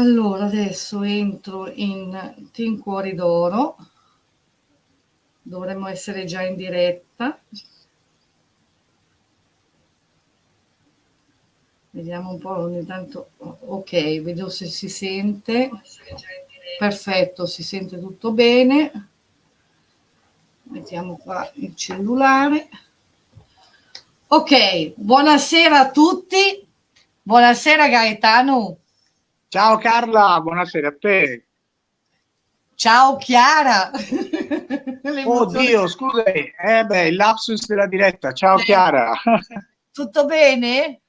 Allora, adesso entro in Team Cuori d'Oro. Dovremmo essere già in diretta. Vediamo un po' ogni tanto. Ok, vedo se si sente. Perfetto, si sente tutto bene. Mettiamo qua il cellulare. Ok, buonasera a tutti. Buonasera Gaetano. Ciao Carla, buonasera a te. Ciao Chiara. Oddio, scusa, eh beh, il lapsus della diretta. Ciao eh. Chiara. Tutto bene?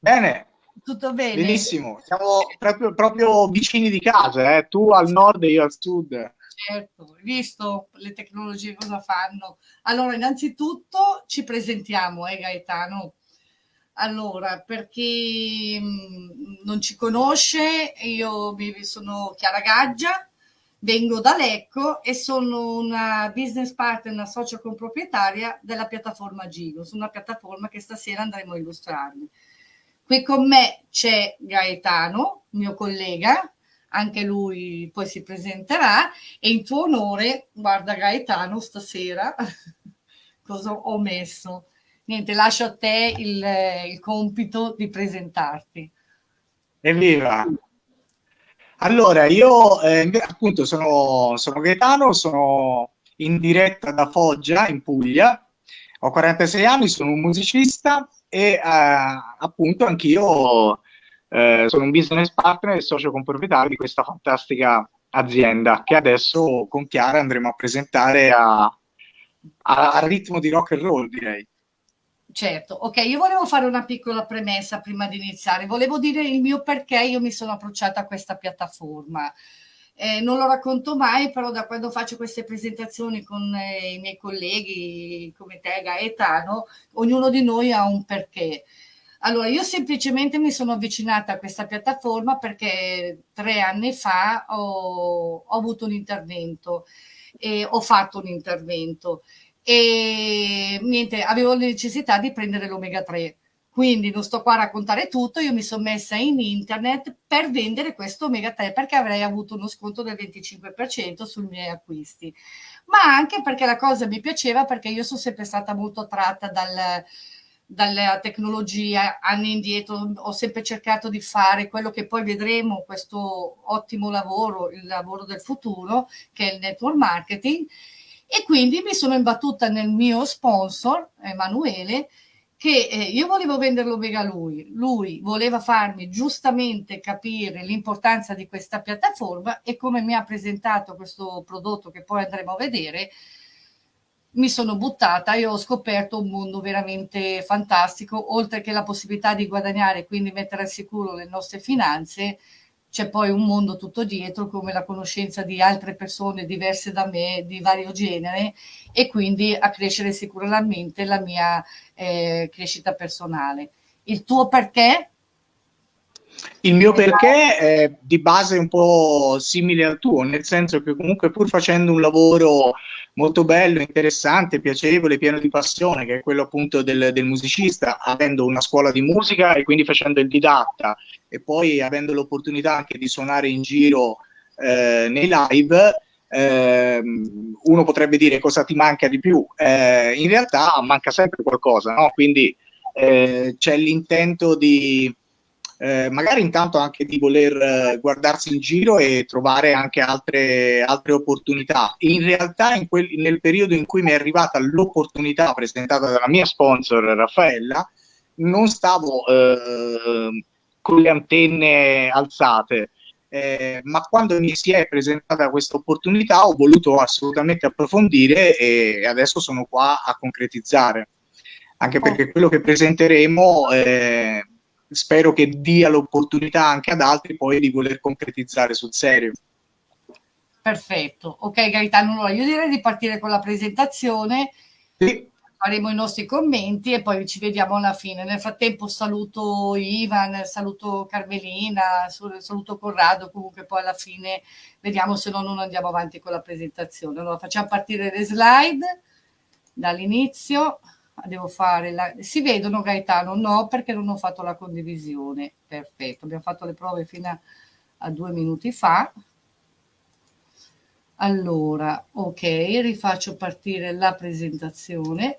Bene. Tutto bene? Benissimo, siamo proprio, proprio vicini di casa, eh? tu al nord e io al sud. Certo, hai visto le tecnologie cosa fanno? Allora, innanzitutto ci presentiamo, eh Gaetano? Allora, per chi mm, non ci conosce, io sono Chiara Gaggia, vengo da Lecco e sono una business partner, una socio comproprietaria della piattaforma Gino, una piattaforma che stasera andremo a illustrarvi. Qui con me c'è Gaetano, mio collega, anche lui poi si presenterà e in tuo onore, guarda Gaetano, stasera cosa ho messo niente, lascio a te il, il compito di presentarti. Evviva! Allora, io eh, appunto sono, sono Gaetano, sono in diretta da Foggia, in Puglia, ho 46 anni, sono un musicista e eh, appunto anch'io eh, sono un business partner e socio comproprietario di questa fantastica azienda che adesso con Chiara andremo a presentare a, a, a ritmo di rock and roll, direi. Certo, ok, io volevo fare una piccola premessa prima di iniziare, volevo dire il mio perché io mi sono approcciata a questa piattaforma. Eh, non lo racconto mai, però da quando faccio queste presentazioni con eh, i miei colleghi come te, Gaetano, ognuno di noi ha un perché. Allora, io semplicemente mi sono avvicinata a questa piattaforma perché tre anni fa ho, ho avuto un intervento e ho fatto un intervento e niente, avevo la necessità di prendere l'omega 3. Quindi non sto qua a raccontare tutto, io mi sono messa in internet per vendere questo omega 3 perché avrei avuto uno sconto del 25% sui miei acquisti. Ma anche perché la cosa mi piaceva perché io sono sempre stata molto attratta dal, dalla tecnologia, anni indietro ho sempre cercato di fare quello che poi vedremo, questo ottimo lavoro, il lavoro del futuro, che è il network marketing, e quindi mi sono imbattuta nel mio sponsor, Emanuele, che eh, io volevo venderlo mega a lui, lui voleva farmi giustamente capire l'importanza di questa piattaforma e come mi ha presentato questo prodotto che poi andremo a vedere, mi sono buttata e ho scoperto un mondo veramente fantastico, oltre che la possibilità di guadagnare quindi mettere al sicuro le nostre finanze, c'è poi un mondo tutto dietro come la conoscenza di altre persone diverse da me di vario genere e quindi a crescere sicuramente la mia eh, crescita personale. Il tuo perché? Il mio perché è di base un po' simile al tuo, nel senso che comunque pur facendo un lavoro molto bello, interessante, piacevole, pieno di passione, che è quello appunto del, del musicista, avendo una scuola di musica e quindi facendo il didatta e poi avendo l'opportunità anche di suonare in giro eh, nei live, eh, uno potrebbe dire cosa ti manca di più. Eh, in realtà manca sempre qualcosa, no? Quindi eh, c'è l'intento di eh, magari intanto anche di voler eh, guardarsi in giro e trovare anche altre, altre opportunità. In realtà in quel, nel periodo in cui mi è arrivata l'opportunità presentata dalla mia sponsor Raffaella, non stavo eh, con le antenne alzate. Eh, ma quando mi si è presentata questa opportunità ho voluto assolutamente approfondire e adesso sono qua a concretizzare anche perché quello che presenteremo eh, spero che dia l'opportunità anche ad altri poi di voler concretizzare sul serio. Perfetto, ok Gaetano, allora io direi di partire con la presentazione, sì. faremo i nostri commenti e poi ci vediamo alla fine. Nel frattempo saluto Ivan, saluto Carmelina, saluto Corrado, comunque poi alla fine vediamo se no non andiamo avanti con la presentazione. Allora facciamo partire le slide dall'inizio devo fare la... si vedono Gaetano? No, perché non ho fatto la condivisione. Perfetto, abbiamo fatto le prove fino a due minuti fa. Allora, ok, rifaccio partire la presentazione.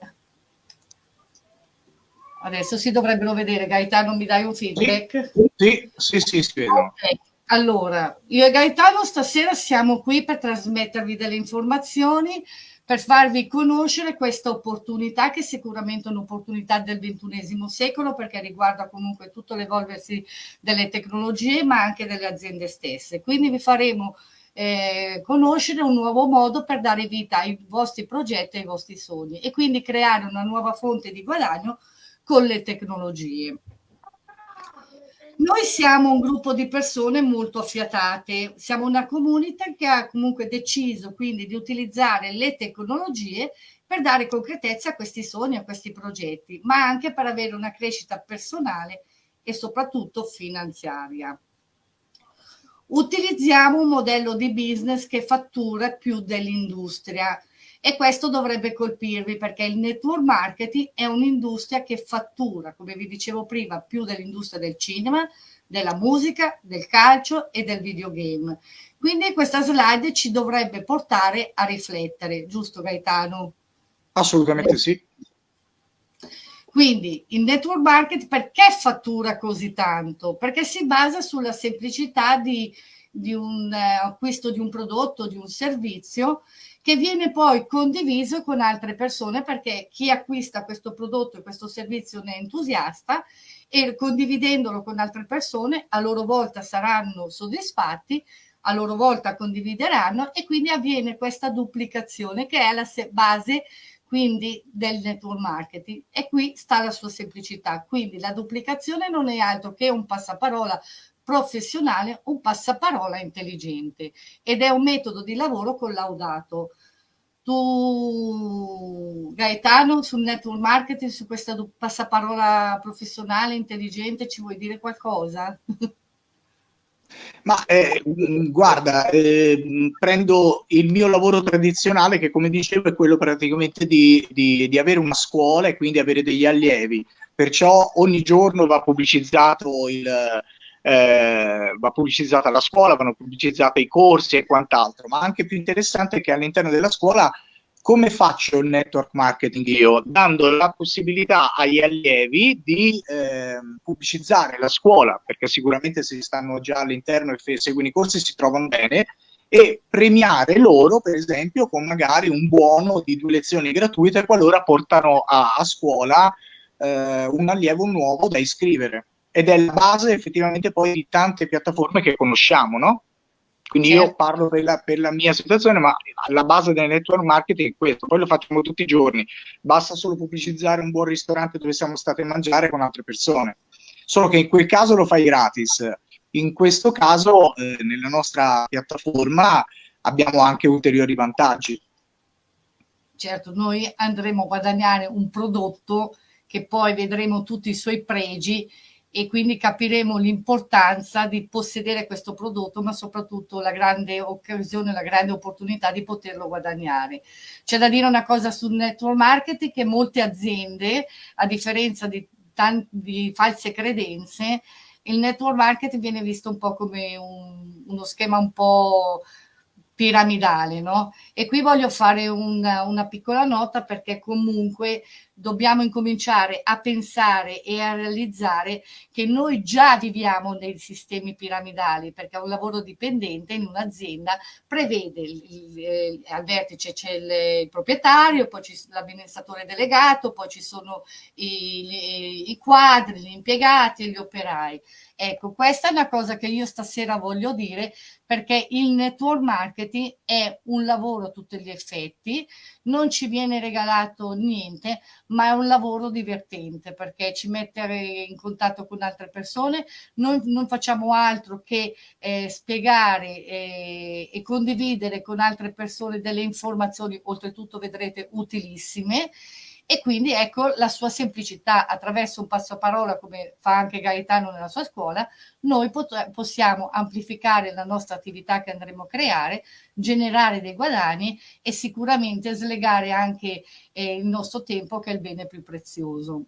Adesso si dovrebbero vedere. Gaetano, mi dai un feedback? Sì, sì, sì, si vedono. Okay. Allora, io e Gaetano stasera siamo qui per trasmettervi delle informazioni, per farvi conoscere questa opportunità che è sicuramente un'opportunità del ventunesimo secolo perché riguarda comunque tutto l'evolversi delle tecnologie ma anche delle aziende stesse. Quindi vi faremo eh, conoscere un nuovo modo per dare vita ai vostri progetti, ai vostri sogni e quindi creare una nuova fonte di guadagno con le tecnologie. Noi siamo un gruppo di persone molto affiatate, siamo una comunità che ha comunque deciso quindi di utilizzare le tecnologie per dare concretezza a questi sogni, a questi progetti, ma anche per avere una crescita personale e soprattutto finanziaria. Utilizziamo un modello di business che fattura più dell'industria, e questo dovrebbe colpirvi perché il network marketing è un'industria che fattura, come vi dicevo prima, più dell'industria del cinema, della musica, del calcio e del videogame. Quindi questa slide ci dovrebbe portare a riflettere, giusto Gaetano? Assolutamente sì. Quindi il network marketing perché fattura così tanto? Perché si basa sulla semplicità di, di un eh, acquisto di un prodotto, di un servizio che viene poi condiviso con altre persone perché chi acquista questo prodotto e questo servizio ne è entusiasta e condividendolo con altre persone a loro volta saranno soddisfatti, a loro volta condivideranno e quindi avviene questa duplicazione che è la base quindi del network marketing. E qui sta la sua semplicità. Quindi la duplicazione non è altro che un passaparola professionale un passaparola intelligente ed è un metodo di lavoro collaudato. Tu, Gaetano, sul network marketing, su questa passaparola professionale intelligente, ci vuoi dire qualcosa? Ma eh, guarda, eh, prendo il mio lavoro tradizionale che come dicevo è quello praticamente di, di, di avere una scuola e quindi avere degli allievi, perciò ogni giorno va pubblicizzato il, eh, va pubblicizzata la scuola, vanno pubblicizzati i corsi e quant'altro, ma anche più interessante è che all'interno della scuola come faccio il network marketing io? Dando la possibilità agli allievi di eh, pubblicizzare la scuola, perché sicuramente se stanno già all'interno e seguono i corsi si trovano bene, e premiare loro, per esempio, con magari un buono di due lezioni gratuite qualora portano a, a scuola eh, un allievo nuovo da iscrivere ed è la base effettivamente poi di tante piattaforme che conosciamo, no? Quindi certo. io parlo per la, per la, mia situazione, ma la base del network marketing è questo, poi lo facciamo tutti i giorni, basta solo pubblicizzare un buon ristorante dove siamo stati a mangiare con altre persone, solo che in quel caso lo fai gratis, in questo caso eh, nella nostra piattaforma abbiamo anche ulteriori vantaggi. Certo, noi andremo a guadagnare un prodotto che poi vedremo tutti i suoi pregi e quindi capiremo l'importanza di possedere questo prodotto, ma soprattutto la grande occasione, la grande opportunità di poterlo guadagnare. C'è da dire una cosa sul network marketing che molte aziende, a differenza di, di false credenze, il network marketing viene visto un po' come un, uno schema un po' piramidale, no? E qui voglio fare una, una piccola nota perché comunque dobbiamo incominciare a pensare e a realizzare che noi già viviamo nei sistemi piramidali perché un lavoro dipendente in un'azienda prevede il, il, al vertice c'è il, il, proprietario, poi c'è l'amministratore delegato, poi ci sono i, i quadri, gli impiegati e gli operai. Ecco, questa è una cosa che io stasera voglio dire perché il network marketing è un lavoro a tutti gli effetti, non ci viene regalato niente, ma è un lavoro divertente perché ci mette in contatto con altre persone, noi non facciamo altro che eh, spiegare eh, e condividere con altre persone delle informazioni, oltretutto vedrete utilissime, e quindi ecco la sua semplicità attraverso un passaparola come fa anche Gaetano nella sua scuola noi possiamo amplificare la nostra attività che andremo a creare generare dei guadagni e sicuramente slegare anche eh, il nostro tempo che è il bene più prezioso.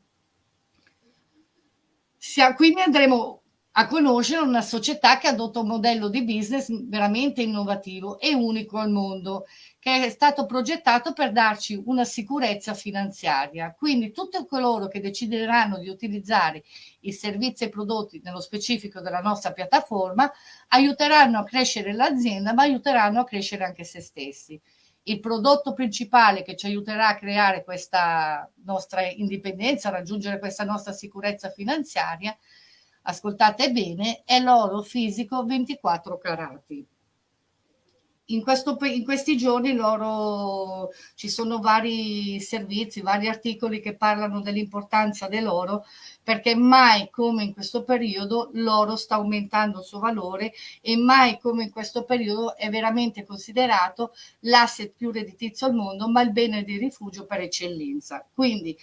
Quindi andremo a conoscere una società che adotta un modello di business veramente innovativo e unico al mondo, che è stato progettato per darci una sicurezza finanziaria. Quindi tutti coloro che decideranno di utilizzare i servizi e prodotti nello specifico della nostra piattaforma aiuteranno a crescere l'azienda, ma aiuteranno a crescere anche se stessi. Il prodotto principale che ci aiuterà a creare questa nostra indipendenza, a raggiungere questa nostra sicurezza finanziaria, ascoltate bene, è l'oro fisico 24 carati. In, questo, in, questi giorni l'oro, ci sono vari servizi, vari articoli che parlano dell'importanza dell'oro, perché mai come in questo periodo l'oro sta aumentando il suo valore e mai come in questo periodo è veramente considerato l'asset più redditizio al mondo, ma il bene di rifugio per eccellenza. Quindi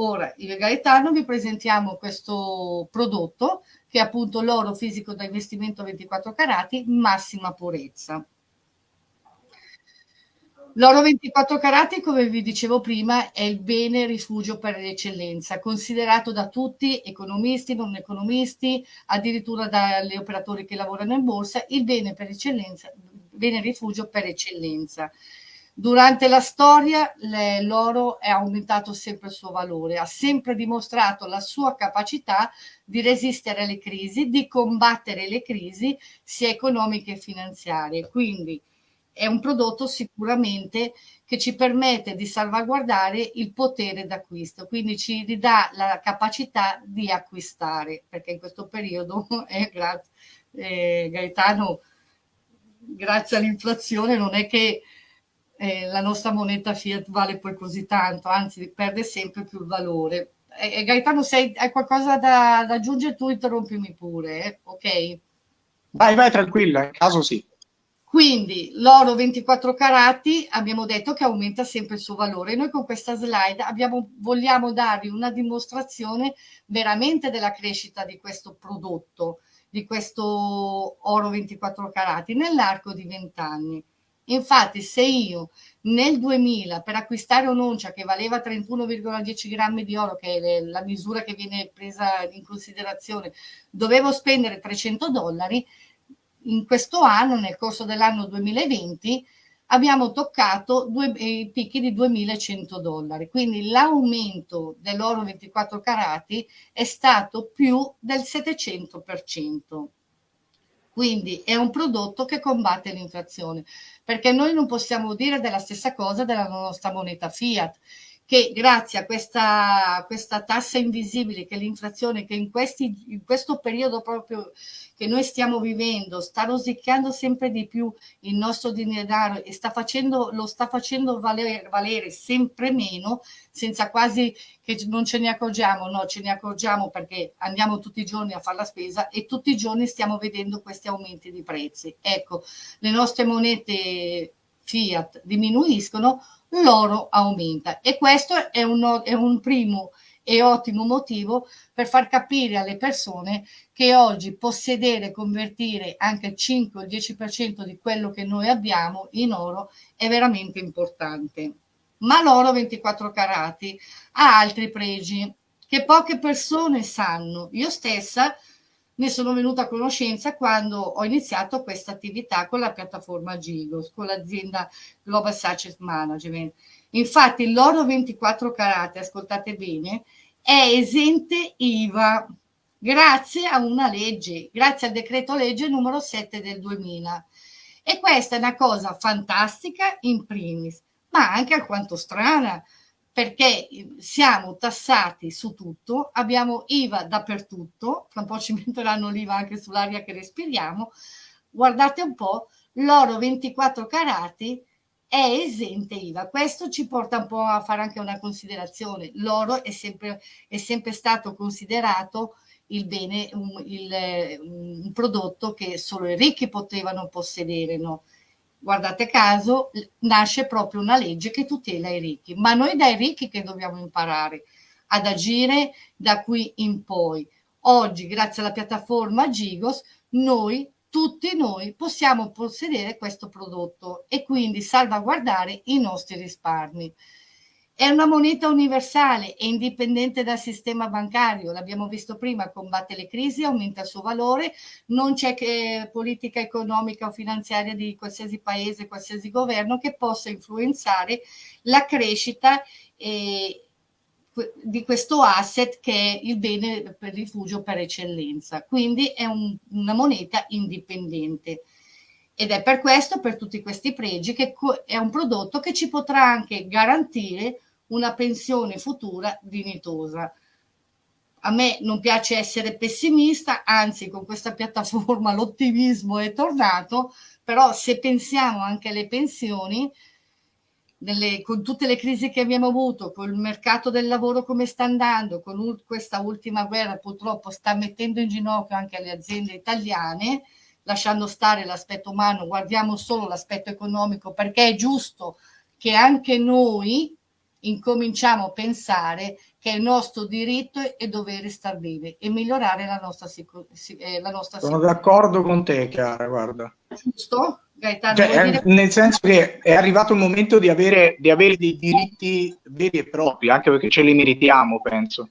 Ora, io e Gaetano vi presentiamo questo prodotto che è appunto l'oro fisico da investimento 24 carati, massima purezza. L'oro 24 carati, come vi dicevo prima, è il bene rifugio per eccellenza, considerato da tutti, economisti, non economisti, addirittura dagli operatori che lavorano in borsa, il bene per bene rifugio per eccellenza. Durante la storia l'oro è aumentato sempre il suo valore, ha sempre dimostrato la sua capacità di resistere alle crisi, di combattere le crisi sia economiche che finanziarie. Quindi è un prodotto sicuramente che ci permette di salvaguardare il potere d'acquisto, quindi ci ridà la capacità di acquistare, perché in questo periodo, eh, grazie, eh, Gaetano, grazie all'inflazione non è che eh, la nostra moneta fiat vale poi così tanto, anzi perde sempre più valore. Eh, Gaetano, se hai qualcosa da, da, aggiungere tu interrompimi pure, eh? ok? Vai, vai tranquilla, in caso sì. Quindi l'oro 24 carati abbiamo detto che aumenta sempre il suo valore. Noi con questa slide abbiamo, vogliamo darvi una dimostrazione veramente della crescita di questo prodotto, di questo oro 24 carati nell'arco di 20 anni. Infatti, se io nel 2000 per acquistare un'oncia che valeva 31,10 grammi di oro, che è la misura che viene presa in considerazione, dovevo spendere 300 dollari, in questo anno, nel corso dell'anno 2020, abbiamo toccato due, i picchi di 2100 dollari. Quindi l'aumento dell'oro 24 carati è stato più del 700%. Quindi è un prodotto che combatte l'inflazione, perché noi non possiamo dire della stessa cosa della nostra moneta fiat, che grazie a questa, questa tassa invisibile che l'inflazione che in, questi, in questo periodo proprio che noi stiamo vivendo sta rosicchiando sempre di più il nostro denaro e sta facendo, lo sta facendo valere, valere sempre meno senza quasi che non ce ne accorgiamo, no, ce ne accorgiamo perché andiamo tutti i giorni a fare la spesa e tutti i giorni stiamo vedendo questi aumenti di prezzi. Ecco, le nostre monete fiat diminuiscono, l'oro aumenta e questo è un, è un primo e ottimo motivo per far capire alle persone che oggi possedere e convertire anche il 5 o il 10% di quello che noi abbiamo in oro è veramente importante. Ma l'oro 24 carati ha altri pregi che poche persone sanno. Io stessa ne sono venuta a conoscenza quando ho iniziato questa attività con la piattaforma Gigos, con l'azienda Global Success Management. Infatti l'oro 24 carati, ascoltate bene, è esente IVA grazie a una legge, grazie al decreto legge numero 7 del 2000. E questa è una cosa fantastica in primis, ma anche alquanto strana, perché siamo tassati su tutto, abbiamo IVA dappertutto, fra un po' ci metteranno l'IVA anche sull'aria che respiriamo, guardate un po', l'oro 24 carati è esente IVA. Questo ci porta un po' a fare anche una considerazione. L'oro è sempre, è sempre stato considerato il bene, un, il, un prodotto che solo i ricchi potevano possedere, no? guardate caso, nasce proprio una legge che tutela i ricchi, ma noi dai ricchi che dobbiamo imparare ad agire da qui in poi. Oggi, grazie alla piattaforma Gigos, noi, tutti noi, possiamo possedere questo prodotto e quindi salvaguardare i nostri risparmi. È una moneta universale e indipendente dal sistema bancario, l'abbiamo visto prima, combatte le crisi, aumenta il suo valore, non c'è politica economica o finanziaria di qualsiasi paese, qualsiasi governo che possa influenzare la crescita eh, di questo asset che è il bene per rifugio per eccellenza. Quindi è un, una moneta indipendente. Ed è per questo, per tutti questi pregi, che è un prodotto che ci potrà anche garantire una pensione futura dignitosa. A me non piace essere pessimista, anzi con questa piattaforma l'ottimismo è tornato, però se pensiamo anche alle pensioni, nelle, con tutte le crisi che abbiamo avuto, con il mercato del lavoro come sta andando, con questa ultima guerra purtroppo sta mettendo in ginocchio anche le aziende italiane, lasciando stare l'aspetto umano, guardiamo solo l'aspetto economico perché è giusto che anche noi incominciamo a pensare che è il nostro diritto e dovere star bene e migliorare la nostra, sicur- eh, la nostra Sono d'accordo con te, Chiara, guarda. Giusto? Gaetano, cioè, dire... Nel senso che è arrivato il momento di avere, di avere dei diritti veri e propri, anche perché ce li meritiamo, penso.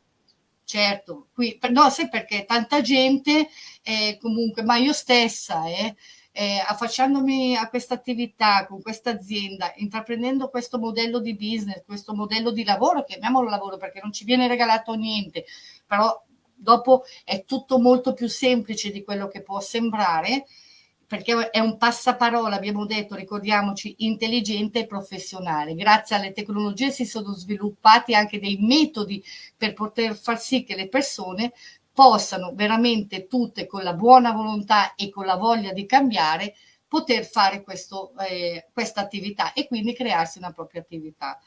Certo, qui, no, sai perché tanta gente, eh, comunque, ma io stessa, eh, eh, affacciandomi a questa attività, con questa azienda, intraprendendo questo modello di business, questo modello di lavoro, chiamiamolo lavoro perché non ci viene regalato niente, però dopo è tutto molto più semplice di quello che può sembrare, perché è un passaparola, abbiamo detto, ricordiamoci, intelligente e professionale. Grazie alle tecnologie si sono sviluppati anche dei metodi per poter far sì che le persone possano veramente tutte con la buona volontà e con la voglia di cambiare poter fare questo, eh, questa attività e quindi crearsi una propria attività.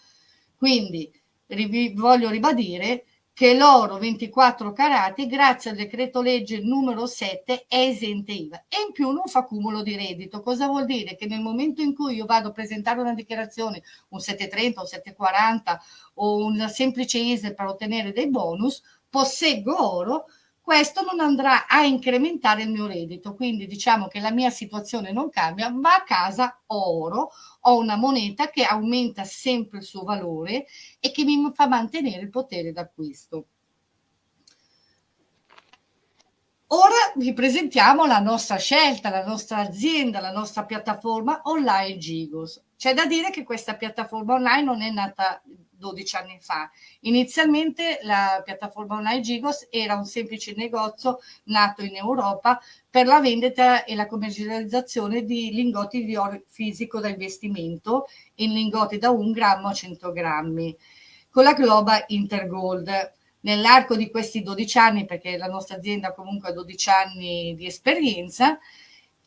Quindi ri voglio ribadire che l'oro 24 carati, grazie al decreto legge numero 7, è esente IVA e in più non fa cumulo di reddito. Cosa vuol dire? Che nel momento in cui io vado a presentare una dichiarazione, un 730, un 740 o un semplice ISE per ottenere dei bonus, posseggo oro, questo non andrà a incrementare il mio reddito. Quindi diciamo che la mia situazione non cambia, ma a casa oro, ho una moneta che aumenta sempre il suo valore e che mi fa mantenere il potere d'acquisto. Ora vi presentiamo la nostra scelta, la nostra azienda, la nostra piattaforma online Gigos. C'è da dire che questa piattaforma online non è nata 12 anni fa. Inizialmente la piattaforma online Gigos era un semplice negozio nato in Europa per la vendita e la commercializzazione di lingotti di oro fisico da investimento in lingotti da 1 grammo a 100 grammi con la Globa Intergold. Nell'arco di questi 12 anni, perché la nostra azienda comunque ha 12 anni di esperienza,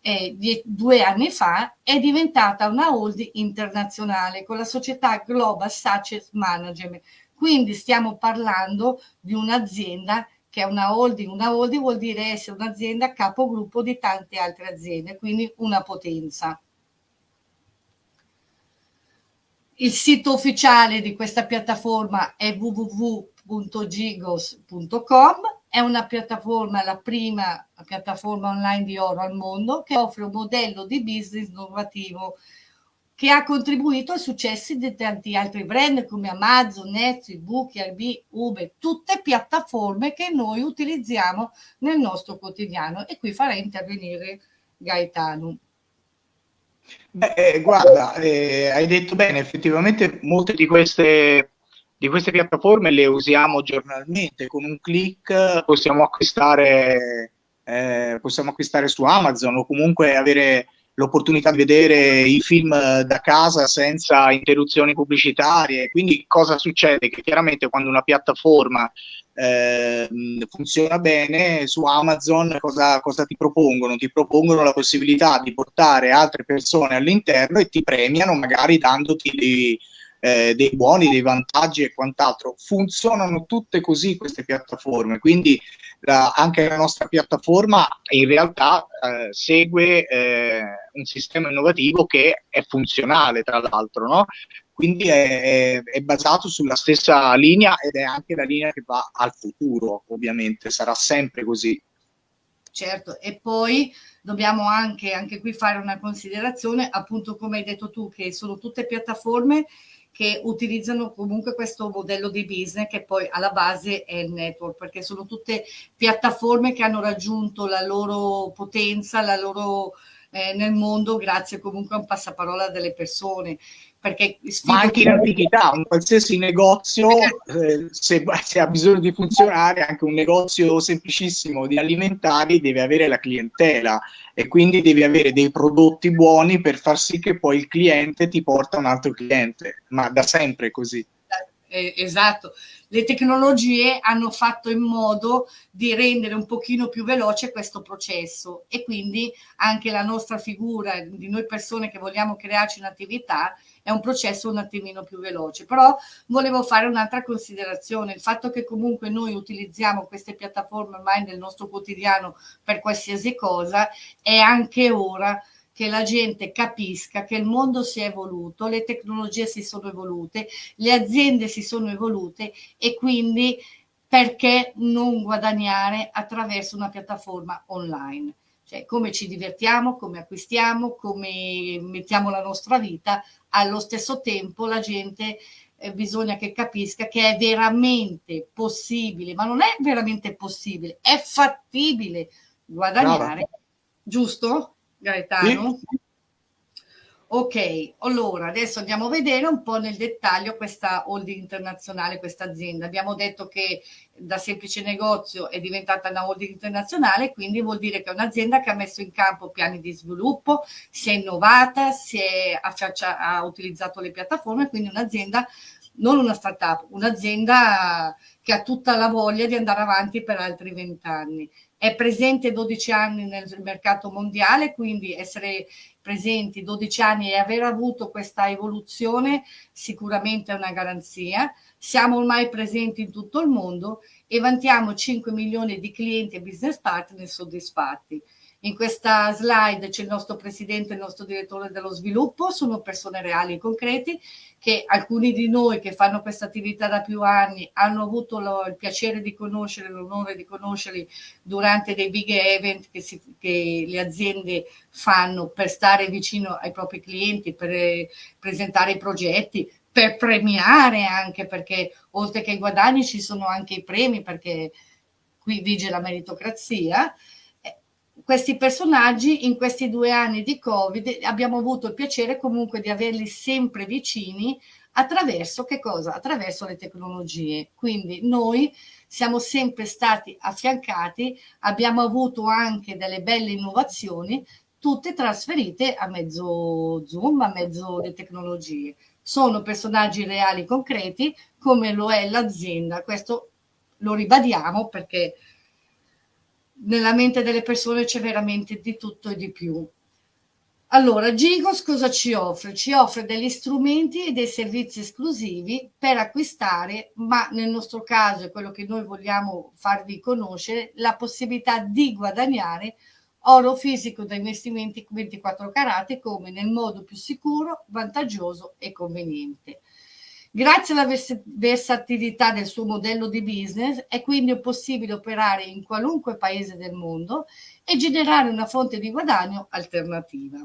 eh, due anni fa è diventata una holding internazionale con la società Global Success Management. Quindi stiamo parlando di un'azienda che è una holding. Una holding vuol dire essere un'azienda capogruppo di tante altre aziende, quindi una potenza. Il sito ufficiale di questa piattaforma è www.gigos.com è una piattaforma, la prima piattaforma online di oro al mondo, che offre un modello di business innovativo che ha contribuito ai successi di tanti altri brand come Amazon, Netflix, Book, Airbnb, Uber, tutte piattaforme che noi utilizziamo nel nostro quotidiano. E qui farei intervenire Gaetano. Beh, eh, guarda, eh, hai detto bene, effettivamente molte di queste di queste piattaforme le usiamo giornalmente, con un clic possiamo acquistare, eh, possiamo acquistare su Amazon o comunque avere l'opportunità di vedere i film da casa senza interruzioni pubblicitarie. Quindi cosa succede? Che chiaramente quando una piattaforma eh, funziona bene, su Amazon cosa, cosa ti propongono? Ti propongono la possibilità di portare altre persone all'interno e ti premiano magari dandoti dei, eh, dei buoni, dei vantaggi e quant'altro. Funzionano tutte così queste piattaforme, quindi la, anche la nostra piattaforma in realtà eh, segue eh, un sistema innovativo che è funzionale, tra l'altro, no? quindi è, è, basato sulla stessa linea ed è anche la linea che va al futuro, ovviamente, sarà sempre così. Certo, e poi dobbiamo anche, anche qui fare una considerazione, appunto come hai detto tu, che sono tutte piattaforme che utilizzano comunque questo modello di business che poi alla base è il network, perché sono tutte piattaforme che hanno raggiunto la loro potenza, la loro eh, nel mondo grazie comunque a un passaparola delle persone. Perché Ma anche in antichità, un qualsiasi negozio, eh, se, se, ha bisogno di funzionare, anche un negozio semplicissimo di alimentari deve avere la clientela e quindi devi avere dei prodotti buoni per far sì che poi il cliente ti porta un altro cliente, ma da sempre è così. Eh, esatto, le tecnologie hanno fatto in modo di rendere un pochino più veloce questo processo e quindi anche la nostra figura di noi persone che vogliamo crearci un'attività è un processo un attimino più veloce. Però volevo fare un'altra considerazione, il fatto che comunque noi utilizziamo queste piattaforme ormai nel nostro quotidiano per qualsiasi cosa, è anche ora che la gente capisca che il mondo si è evoluto, le tecnologie si sono evolute, le aziende si sono evolute e quindi perché non guadagnare attraverso una piattaforma online? Cioè, come ci divertiamo, come acquistiamo, come mettiamo la nostra vita, allo stesso tempo la gente eh, bisogna che capisca che è veramente possibile, ma non è veramente possibile, è fattibile guadagnare, Brava. giusto Gaetano? Sì. Ok, allora adesso andiamo a vedere un po' nel dettaglio questa holding internazionale, questa azienda. Abbiamo detto che da semplice negozio è diventata una holding internazionale, quindi vuol dire che è un'azienda che ha messo in campo piani di sviluppo, si è innovata, si è, ha, ha utilizzato le piattaforme, quindi un'azienda, non una startup, un'azienda che ha tutta la voglia di andare avanti per altri vent'anni è presente 12 anni nel mercato mondiale, quindi essere presenti 12 anni e aver avuto questa evoluzione sicuramente è una garanzia. Siamo ormai presenti in tutto il mondo e vantiamo 5 milioni di clienti e business partner soddisfatti. In questa slide c'è il nostro presidente il nostro direttore dello sviluppo, sono persone reali e concreti che alcuni di noi che fanno questa attività da più anni hanno avuto lo, il piacere di conoscere, l'onore di conoscerli durante dei big event che, si, che, le aziende fanno per stare vicino ai propri clienti, per eh, presentare i progetti, per premiare anche perché oltre che i guadagni ci sono anche i premi perché qui vige la meritocrazia questi personaggi in questi due anni di Covid abbiamo avuto il piacere comunque di averli sempre vicini attraverso che cosa? Attraverso le tecnologie. Quindi noi siamo sempre stati affiancati, abbiamo avuto anche delle belle innovazioni, tutte trasferite a mezzo Zoom, a mezzo le tecnologie. Sono personaggi reali concreti come lo è l'azienda. Questo lo ribadiamo perché nella mente delle persone c'è veramente di tutto e di più. Allora, Gigos cosa ci offre? Ci offre degli strumenti e dei servizi esclusivi per acquistare, ma nel nostro caso, è quello che noi vogliamo farvi conoscere, la possibilità di guadagnare oro fisico da investimenti 24 carati come nel modo più sicuro, vantaggioso e conveniente. Grazie alla versatilità del suo modello di business è quindi possibile operare in qualunque paese del mondo e generare una fonte di guadagno alternativa.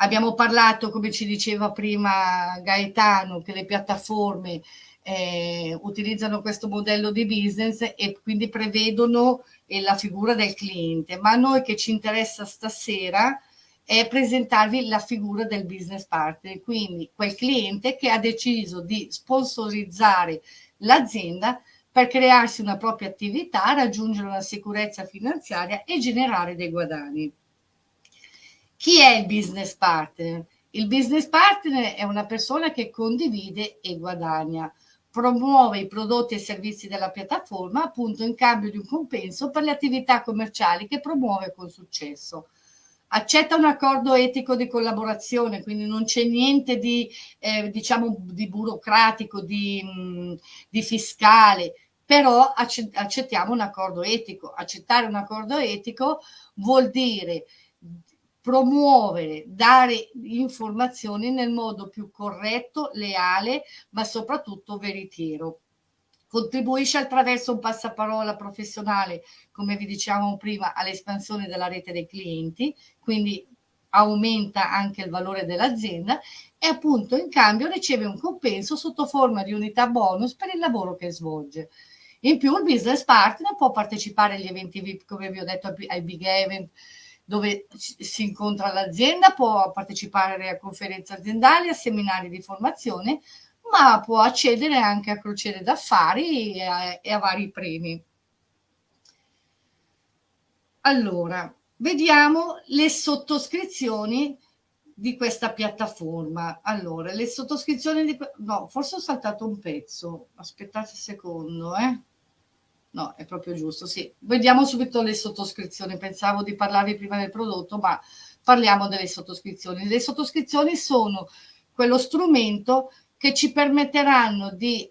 Abbiamo parlato, come ci diceva prima Gaetano, che le piattaforme eh, utilizzano questo modello di business e quindi prevedono eh, la figura del cliente, ma a noi che ci interessa stasera è presentarvi la figura del business partner, quindi quel cliente che ha deciso di sponsorizzare l'azienda per crearsi una propria attività, raggiungere una sicurezza finanziaria e generare dei guadagni. Chi è il business partner? Il business partner è una persona che condivide e guadagna, promuove i prodotti e servizi della piattaforma appunto in cambio di un compenso per le attività commerciali che promuove con successo accetta un accordo etico di collaborazione, quindi non c'è niente di, eh, diciamo, di burocratico, di, mm, di fiscale, però accettiamo un accordo etico. Accettare un accordo etico vuol dire promuovere, dare informazioni nel modo più corretto, leale, ma soprattutto veritiero contribuisce attraverso un passaparola professionale, come vi dicevamo prima, all'espansione della rete dei clienti, quindi aumenta anche il valore dell'azienda e appunto in cambio riceve un compenso sotto forma di unità bonus per il lavoro che svolge. In più il business partner può partecipare agli eventi VIP, come vi ho detto, ai big event dove si incontra l'azienda, può partecipare a conferenze aziendali, a seminari di formazione, ma può accedere anche a crociere d'affari e a, e a vari premi. Allora, vediamo le sottoscrizioni di questa piattaforma. Allora, le sottoscrizioni di... No, forse ho saltato un pezzo. Aspettate un secondo, eh. No, è proprio giusto, sì. Vediamo subito le sottoscrizioni. Pensavo di parlarvi prima del prodotto, ma parliamo delle sottoscrizioni. Le sottoscrizioni sono quello strumento che ci permetteranno di,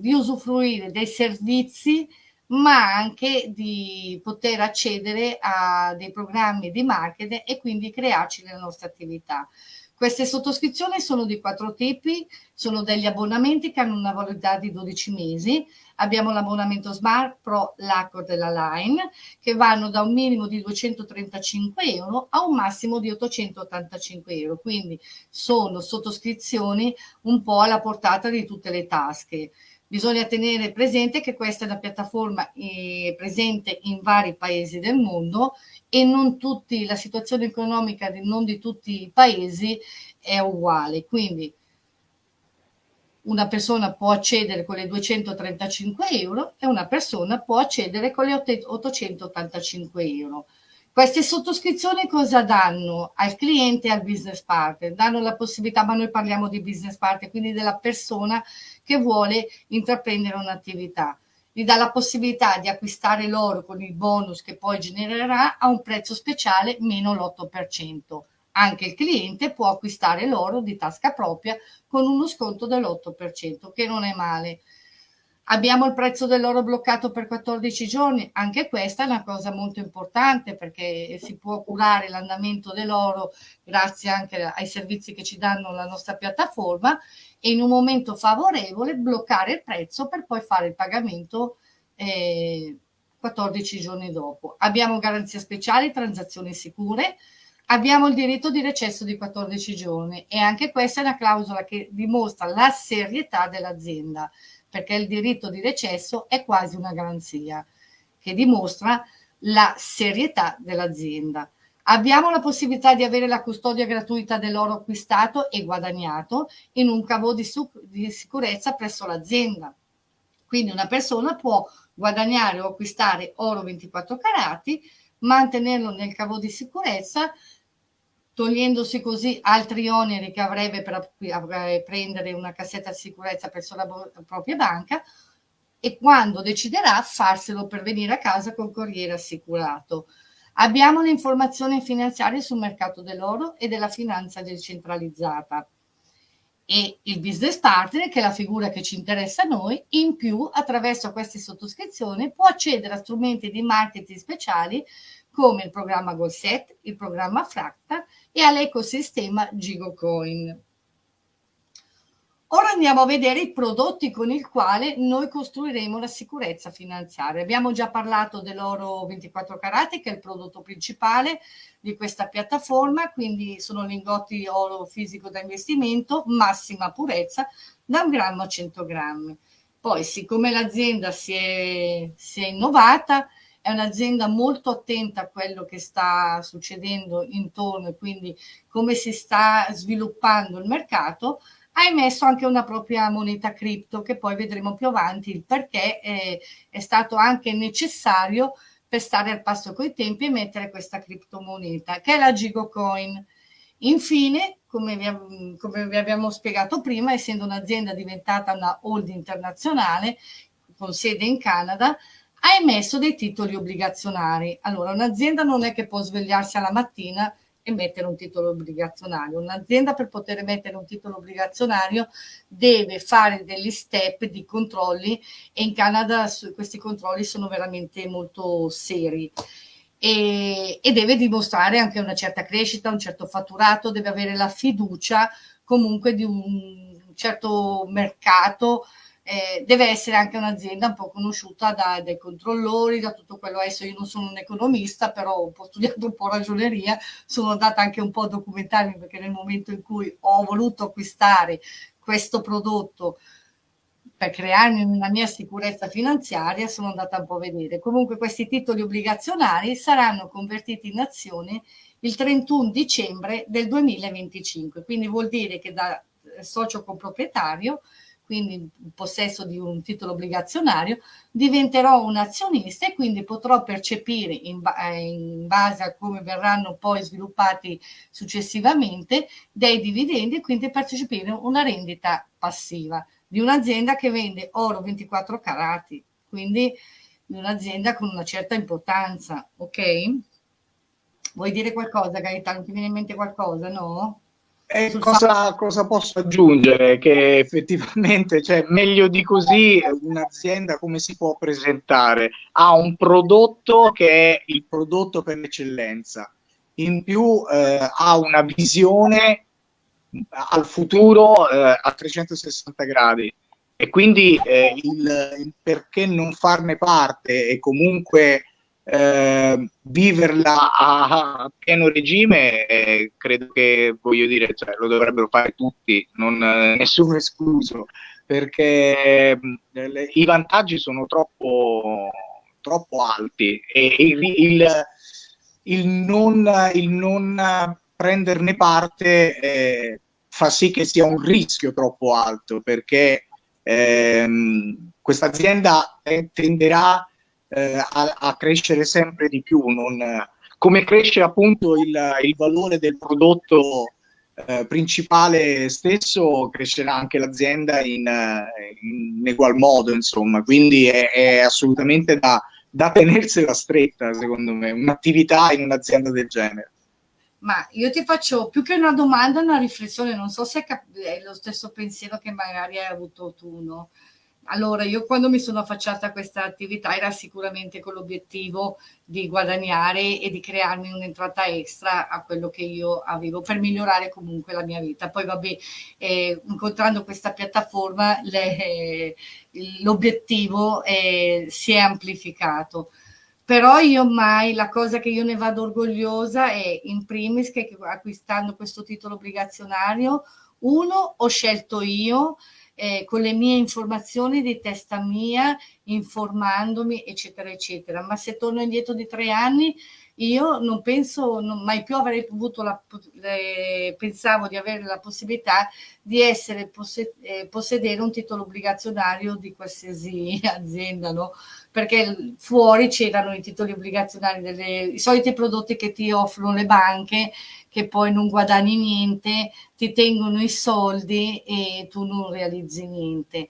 di usufruire dei servizi ma anche di poter accedere a dei programmi di marketing e quindi crearci le nostre attività. Queste sottoscrizioni sono di quattro tipi, sono degli abbonamenti che hanno una validità di 12 mesi. Abbiamo l'abbonamento Smart Pro, l'Accord e la Line, che vanno da un minimo di 235 euro a un massimo di 885 euro. Quindi sono sottoscrizioni un po' alla portata di tutte le tasche. Bisogna tenere presente che questa è una piattaforma eh, presente in vari paesi del mondo e non tutti, la situazione economica di, non di tutti i paesi è uguale. Quindi una persona può accedere con le 235 euro e una persona può accedere con le 885 euro. Queste sottoscrizioni cosa danno al cliente e al business partner? Danno la possibilità, ma noi parliamo di business partner, quindi della persona che vuole intraprendere un'attività. Gli dà la possibilità di acquistare l'oro con il bonus che poi genererà a un prezzo speciale meno l'8%. Anche il cliente può acquistare l'oro di tasca propria con uno sconto dell'8%, che non è male. Abbiamo il prezzo dell'oro bloccato per 14 giorni, anche questa è una cosa molto importante perché si può curare l'andamento dell'oro grazie anche ai servizi che ci danno la nostra piattaforma e in un momento favorevole bloccare il prezzo per poi fare il pagamento eh, 14 giorni dopo. Abbiamo garanzie speciali, transazioni sicure, abbiamo il diritto di recesso di 14 giorni e anche questa è una clausola che dimostra la serietà dell'azienda perché il diritto di recesso è quasi una garanzia che dimostra la serietà dell'azienda. Abbiamo la possibilità di avere la custodia gratuita dell'oro acquistato e guadagnato in un cavo di, di sicurezza presso l'azienda. Quindi una persona può guadagnare o acquistare oro 24 carati, mantenerlo nel cavo di sicurezza togliendosi così altri oneri che avrebbe per prendere una cassetta di sicurezza presso la propria banca e quando deciderà farselo per venire a casa col corriere assicurato. Abbiamo le informazioni finanziarie sul mercato dell'oro e della finanza decentralizzata e il business partner, che è la figura che ci interessa a noi, in più attraverso queste sottoscrizioni può accedere a strumenti di marketing speciali come il programma GoalSet, il programma Fracta e all'ecosistema GigoCoin. Ora andiamo a vedere i prodotti con i quali noi costruiremo la sicurezza finanziaria. Abbiamo già parlato dell'oro 24 carati, che è il prodotto principale di questa piattaforma, quindi sono lingotti oro fisico da investimento, massima purezza, da un grammo a 100 grammi. Poi, siccome l'azienda si si è innovata, è un'azienda molto attenta a quello che sta succedendo intorno e quindi come si sta sviluppando il mercato, ha emesso anche una propria moneta cripto che poi vedremo più avanti il perché è, è stato anche necessario per stare al passo coi tempi e mettere questa criptomoneta che è la Gigocoin. Infine, come vi, come vi abbiamo spiegato prima, essendo un'azienda diventata una hold internazionale con sede in Canada, ha emesso dei titoli obbligazionari. Allora, un'azienda non è che può svegliarsi alla mattina e mettere un titolo obbligazionario. Un'azienda per poter mettere un titolo obbligazionario deve fare degli step di controlli e in Canada questi controlli sono veramente molto seri. E, e, deve dimostrare anche una certa crescita, un certo fatturato, deve avere la fiducia comunque di un certo mercato eh, deve essere anche un'azienda un po' conosciuta da, dai controllori, da tutto quello. Adesso io non sono un economista, però ho studiato un po' ragioneria, sono andata anche un po' a documentarmi perché nel momento in cui ho voluto acquistare questo prodotto per crearmi una mia sicurezza finanziaria sono andata un po' a vedere. Comunque questi titoli obbligazionari saranno convertiti in azione il 31 dicembre del 2025, quindi vuol dire che da socio coproprietario quindi in possesso di un titolo obbligazionario, diventerò un azionista e quindi potrò percepire in, eh, in, base a come verranno poi sviluppati successivamente dei dividendi e quindi percepire una rendita passiva di un'azienda che vende oro 24 carati, quindi di un'azienda con una certa importanza, ok? Vuoi dire qualcosa, Gaetano? Ti viene in mente qualcosa, no? E cosa, cosa, posso aggiungere? Che effettivamente, cioè, meglio di così, un'azienda come si può presentare? Ha un prodotto che è il prodotto per l'eccellenza, in più eh, ha una visione al futuro eh, a 360 gradi e quindi eh, il, il perché non farne parte e comunque eh, viverla a, a, pieno regime eh, credo che voglio dire cioè, lo dovrebbero fare tutti non, eh, nessuno escluso perché eh, i vantaggi sono troppo troppo alti e il, il, il, non, il non prenderne parte eh, fa sì che sia un rischio troppo alto perché ehm, questa azienda tenderà eh, a, a, crescere sempre di più, non, come cresce appunto il, il valore del prodotto eh, principale stesso, crescerà anche l'azienda in, in, egual modo, insomma, quindi è, è assolutamente da, da tenersela stretta, secondo me, un'attività in un'azienda del genere. Ma io ti faccio più che una domanda, una riflessione, non so se è lo stesso pensiero che magari hai avuto tu, no? Allora, io quando mi sono affacciata a questa attività era sicuramente con l'obiettivo di guadagnare e di crearmi un'entrata extra a quello che io avevo per migliorare comunque la mia vita. Poi, vabbè, eh, incontrando questa piattaforma, l'obiettivo eh, si è amplificato. Però io mai, la cosa che io ne vado orgogliosa è in primis che acquistando questo titolo obbligazionario, uno, ho scelto io, eh, con le mie informazioni di testa mia, informandomi, eccetera, eccetera. Ma se torno indietro di tre anni, io non penso, non, mai più avrei avuto la, eh, pensavo di avere la possibilità di essere, posse, eh, possedere un titolo obbligazionario di qualsiasi azienda, no? Perché fuori c'erano i titoli obbligazionari, delle, i soliti prodotti che ti offrono le banche, che poi non guadagni niente, ti tengono i soldi e tu non realizzi niente.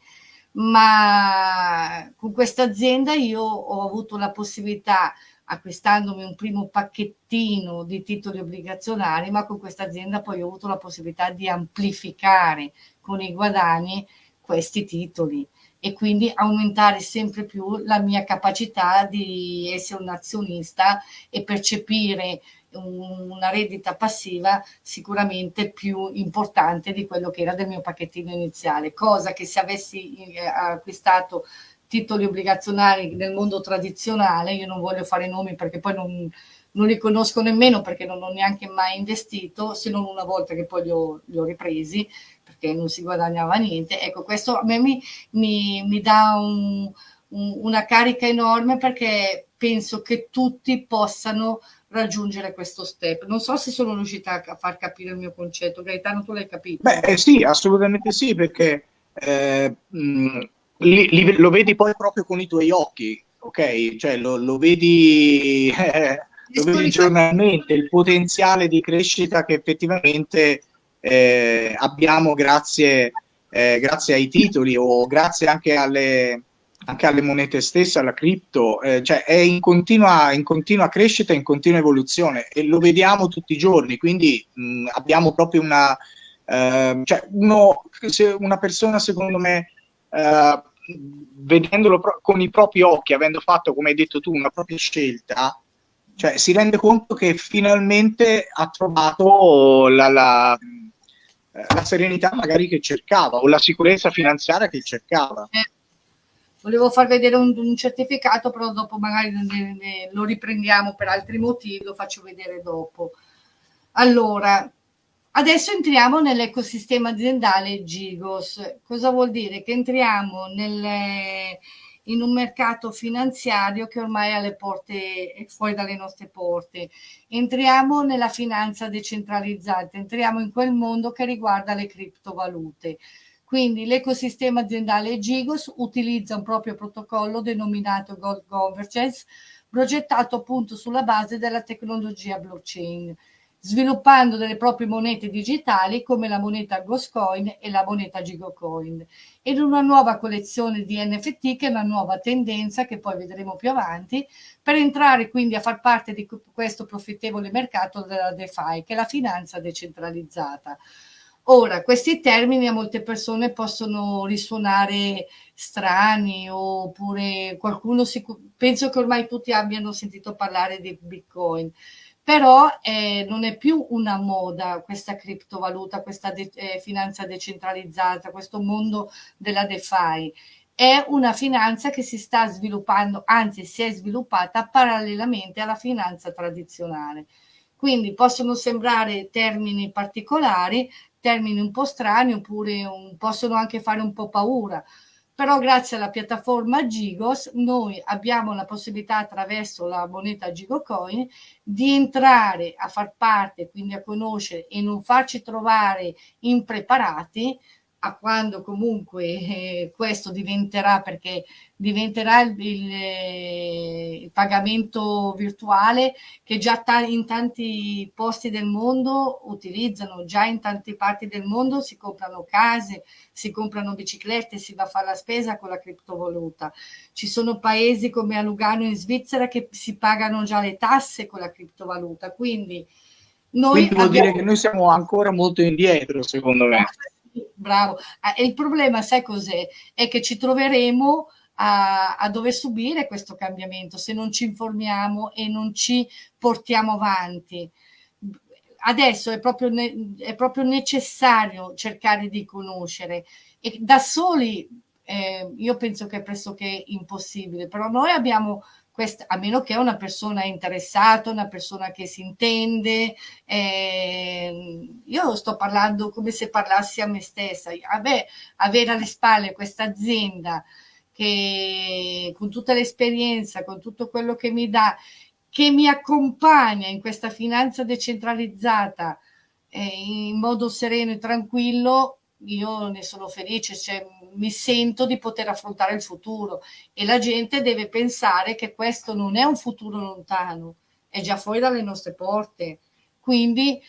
Ma con questa azienda io ho avuto la possibilità acquistandomi un primo pacchettino di titoli obbligazionari, ma con questa azienda poi ho avuto la possibilità di amplificare con i guadagni questi titoli e quindi aumentare sempre più la mia capacità di essere un azionista e percepire una reddita passiva sicuramente più importante di quello che era del mio pacchettino iniziale, cosa che se avessi eh, acquistato titoli obbligazionari nel mondo tradizionale, io non voglio fare nomi perché poi non, non li conosco nemmeno perché non ho neanche mai investito, se non una volta che poi li ho, li ho ripresi, perché non si guadagnava niente. Ecco, questo a me mi, mi, mi dà un, un, una carica enorme perché penso che tutti possano raggiungere questo step. Non so se sono riuscita a far capire il mio concetto. Gaetano, tu l'hai capito? Beh, eh, sì, assolutamente sì, perché eh, mh, li, li, lo vedi poi proprio con i tuoi occhi, ok? Cioè lo, lo vedi, eh, lo vedi giornalmente, il potenziale di crescita che effettivamente eh, abbiamo grazie, eh, grazie ai titoli o grazie anche alle, anche alle monete stesse, alla cripto, eh, cioè è in continua, in continua crescita, in continua evoluzione e lo vediamo tutti i giorni, quindi mh, abbiamo proprio una, eh, cioè uno, una persona secondo me eh, vedendolo con i propri occhi, avendo fatto, come hai detto tu, una propria scelta, cioè si rende conto che finalmente ha trovato la, la, la serenità magari che cercava o la sicurezza finanziaria che cercava. Eh, volevo far vedere un, un certificato, però dopo magari ne, ne, lo riprendiamo per altri motivi, lo faccio vedere dopo. Allora, adesso entriamo nell'ecosistema aziendale Gigos. Cosa vuol dire? Che entriamo nelle, in un mercato finanziario che ormai è alle porte, è fuori dalle nostre porte. Entriamo nella finanza decentralizzata, entriamo in quel mondo che riguarda le criptovalute. Quindi l'ecosistema aziendale Gigos utilizza un proprio protocollo denominato Gold Convergence, progettato appunto sulla base della tecnologia blockchain, sviluppando delle proprie monete digitali come la moneta Ghostcoin e la moneta Gigocoin ed una nuova collezione di NFT che è una nuova tendenza che poi vedremo più avanti per entrare quindi a far parte di questo profittevole mercato della DeFi che è la finanza decentralizzata. Ora, questi termini a molte persone possono risuonare strani oppure qualcuno, si, penso che ormai tutti abbiano sentito parlare di Bitcoin, però eh, non è più una moda questa criptovaluta, questa de eh, finanza decentralizzata, questo mondo della DeFi. È una finanza che si sta sviluppando, anzi si è sviluppata parallelamente alla finanza tradizionale. Quindi possono sembrare termini particolari, termini un po' strani oppure un, possono anche fare un po' paura, però grazie alla piattaforma Gigos noi abbiamo la possibilità attraverso la moneta Gigocoin di entrare a far parte, quindi a conoscere e non farci trovare impreparati a quando comunque eh, questo diventerà, perché diventerà il, il, eh, il pagamento virtuale che già in tanti posti del mondo utilizzano, già in tante parti del mondo si comprano case, si comprano biciclette, si va a fare la spesa con la criptovaluta. Ci sono paesi come a Lugano in Svizzera che si pagano già le tasse con la criptovaluta, quindi noi Quindi vuol abbiamo... dire che noi siamo ancora molto indietro, secondo me bravo. Ah, e il problema, sai cos'è? È che ci troveremo a, a, dover subire questo cambiamento se non ci informiamo e non ci portiamo avanti. Adesso è proprio, ne, è proprio necessario cercare di conoscere e da soli eh, io penso che è pressoché impossibile, però noi abbiamo questa, a meno che una persona interessata, una persona che si intende, eh, io sto parlando come se parlassi a me stessa, Vabbè, avere alle spalle questa azienda che con tutta l'esperienza, con tutto quello che mi dà, che mi accompagna in questa finanza decentralizzata eh, in modo sereno e tranquillo, io ne sono felice, cioè, mi sento di poter affrontare il futuro e la gente deve pensare che questo non è un futuro lontano, è già fuori dalle nostre porte. Quindi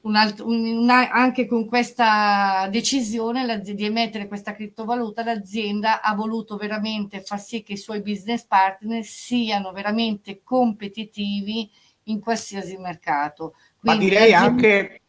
un altro, un, anche con questa decisione di emettere questa criptovaluta, l'azienda ha voluto veramente far sì che i suoi business partner siano veramente competitivi in qualsiasi mercato. Quindi, Ma direi anche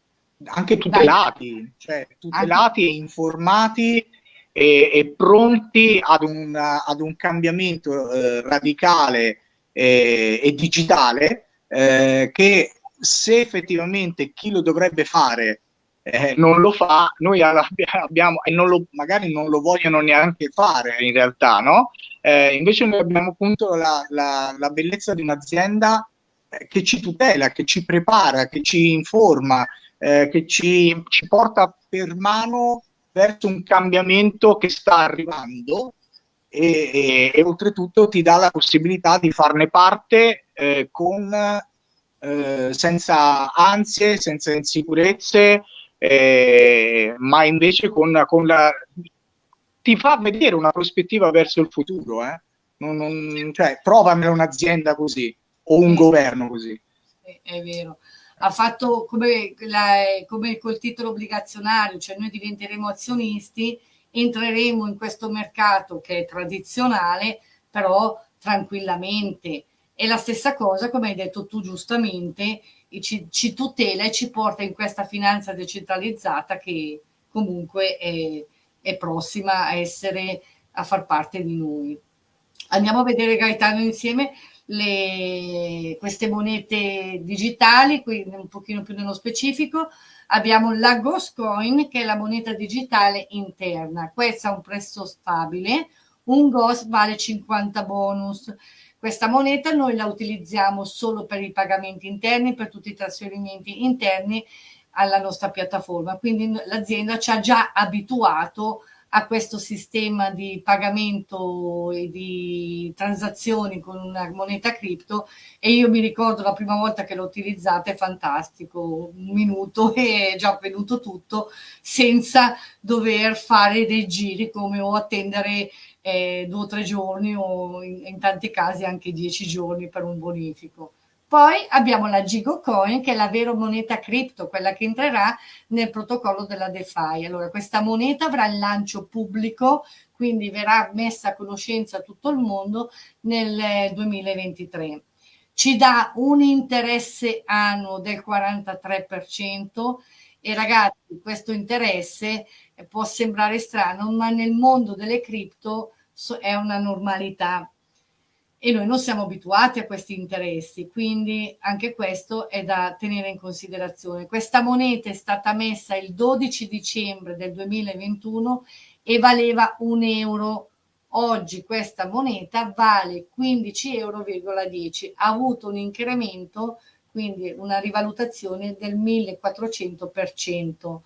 anche tutelati, cioè tutelati anche... e informati e, e pronti ad un, ad un cambiamento eh, radicale eh, e digitale eh, che se effettivamente chi lo dovrebbe fare eh, non lo fa, noi abbiamo, e non lo, magari non lo vogliono neanche fare in realtà, no? Eh, invece noi abbiamo appunto la, la, la bellezza di un'azienda eh, che ci tutela, che ci prepara, che ci informa, eh, che ci, ci porta per mano verso un cambiamento che sta arrivando e, e, e, oltretutto ti dà la possibilità di farne parte eh, con, eh, senza ansie, senza insicurezze, eh, ma invece con, con, la... ti fa vedere una prospettiva verso il futuro. Eh? Non, non, cioè, provamela un'azienda così o un governo così. È, è vero ha fatto come, la, come col titolo obbligazionario, cioè noi diventeremo azionisti, entreremo in questo mercato che è tradizionale, però tranquillamente. E la stessa cosa, come hai detto tu giustamente, ci, ci tutela e ci porta in questa finanza decentralizzata che comunque è, è prossima a essere, a far parte di noi. Andiamo a vedere Gaetano insieme le, queste monete digitali, quindi un pochino più nello specifico, abbiamo la Ghost Coin che è la moneta digitale interna, questa ha un prezzo stabile, un ghost vale 50 bonus. Questa moneta noi la utilizziamo solo per i pagamenti interni, per tutti i trasferimenti interni alla nostra piattaforma. Quindi l'azienda ci ha già abituato a questo sistema di pagamento e di transazioni con una moneta cripto e io mi ricordo la prima volta che l'ho utilizzata è fantastico, un minuto e è già venuto tutto senza dover fare dei giri come o attendere eh, due o tre giorni o in, in tanti casi anche dieci giorni per un bonifico. Poi abbiamo la Gigo Coin, che è la vera moneta cripto, quella che entrerà nel protocollo della DeFi. Allora, questa moneta avrà il lancio pubblico, quindi verrà messa a conoscenza a tutto il mondo nel 2023. Ci dà un interesse annuo del 43% e ragazzi, questo interesse può sembrare strano, ma nel mondo delle cripto è una normalità e noi non siamo abituati a questi interessi, quindi anche questo è da tenere in considerazione. Questa moneta è stata messa il 12 dicembre del 2021 e valeva un euro. Oggi questa moneta vale 15,10 euro, ha avuto un incremento, quindi una rivalutazione del 1400%.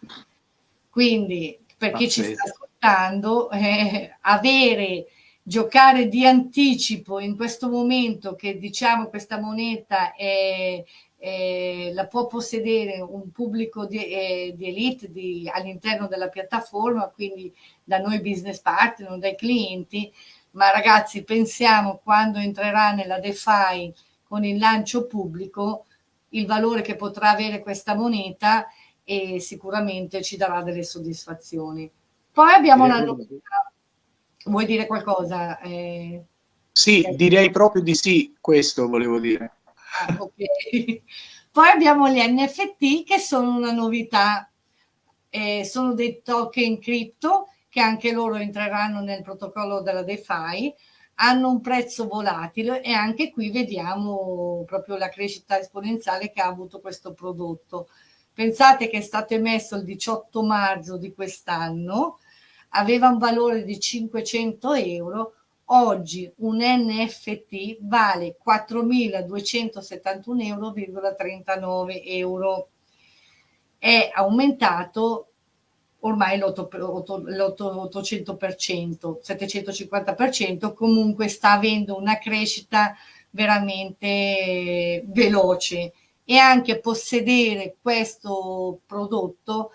Quindi per chi ci sta ascoltando, eh, avere giocare di anticipo in questo momento che diciamo questa moneta è, è, la può possedere un pubblico di, eh, di elite all'interno della piattaforma, quindi da noi business partner, non dai clienti, ma ragazzi pensiamo quando entrerà nella DeFi con il lancio pubblico il valore che potrà avere questa moneta e sicuramente ci darà delle soddisfazioni. Poi abbiamo una novità Vuoi dire qualcosa? Eh, sì, okay. direi proprio di sì, questo volevo dire. Ah, okay. Poi abbiamo gli NFT che sono una novità, eh, sono dei token cripto che anche loro entreranno nel protocollo della DeFi, hanno un prezzo volatile e anche qui vediamo proprio la crescita esponenziale che ha avuto questo prodotto. Pensate che è stato emesso il 18 marzo di quest'anno, aveva un valore di 500 euro, oggi un NFT vale 4.271,39 euro. È aumentato ormai l'800%, 750%, comunque sta avendo una crescita veramente veloce e anche possedere questo prodotto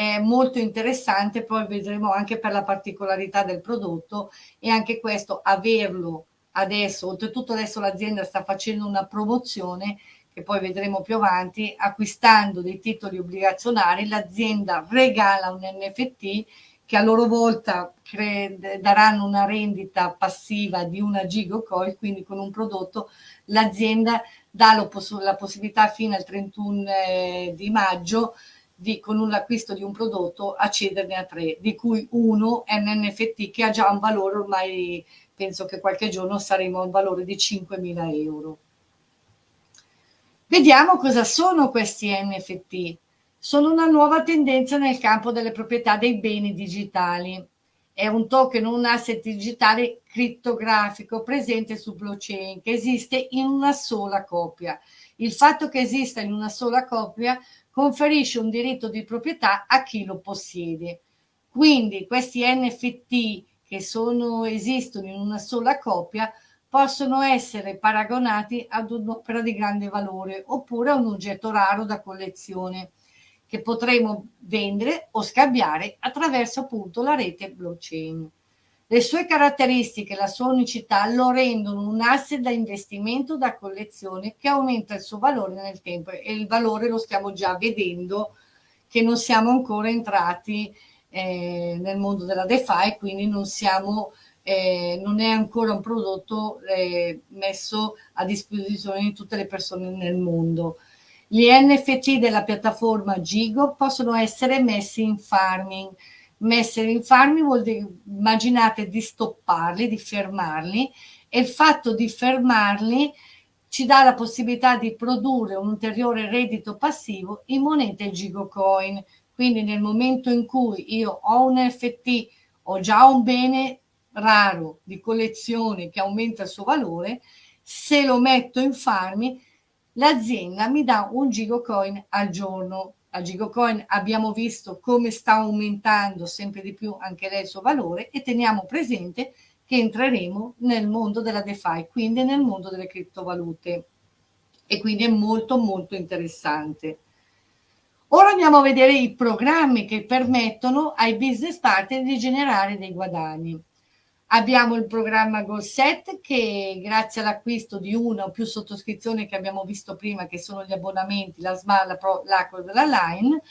è molto interessante, poi vedremo anche per la particolarità del prodotto e anche questo averlo adesso, oltretutto adesso l'azienda sta facendo una promozione che poi vedremo più avanti, acquistando dei titoli obbligazionari, l'azienda regala un NFT che a loro volta daranno una rendita passiva di una gigocoin, quindi con un prodotto l'azienda dà la possibilità fino al 31 eh, di maggio di, con l'acquisto di un prodotto accederne a tre, di cui uno è un NFT che ha già un valore ormai, penso che qualche giorno saremo a un valore di 5.000 euro. Vediamo cosa sono questi NFT. Sono una nuova tendenza nel campo delle proprietà dei beni digitali. È un token, un asset digitale crittografico presente su blockchain che esiste in una sola copia. Il fatto che esista in una sola copia conferisce un diritto di proprietà a chi lo possiede. Quindi questi NFT che sono, esistono in una sola copia possono essere paragonati ad un'opera di grande valore oppure a un oggetto raro da collezione che potremo vendere o scambiare attraverso appunto la rete blockchain. Le sue caratteristiche, la sua unicità lo rendono un asset da investimento da collezione che aumenta il suo valore nel tempo e il valore lo stiamo già vedendo che non siamo ancora entrati eh, nel mondo della DeFi, quindi non, siamo, eh, non è ancora un prodotto eh, messo a disposizione di tutte le persone nel mondo. Gli NFT della piattaforma Gigo possono essere messi in farming, Messere in farmi vuol dire, immaginate di stopparli, di fermarli e il fatto di fermarli ci dà la possibilità di produrre un ulteriore reddito passivo in monete Gigocoin. Quindi nel momento in cui io ho un NFT, ho già un bene raro di collezione che aumenta il suo valore, se lo metto in farmi, l'azienda mi dà un gigocoin al giorno. Al gigocoin abbiamo visto come sta aumentando sempre di più anche lei il suo valore e teniamo presente che entreremo nel mondo della DeFi, quindi nel mondo delle criptovalute. E quindi è molto molto interessante. Ora andiamo a vedere i programmi che permettono ai business partner di generare dei guadagni. Abbiamo il programma GoSet che grazie all'acquisto di una o più sottoscrizioni che abbiamo visto prima, che sono gli abbonamenti, la SMAR, la Pro, l'Acqua della Line,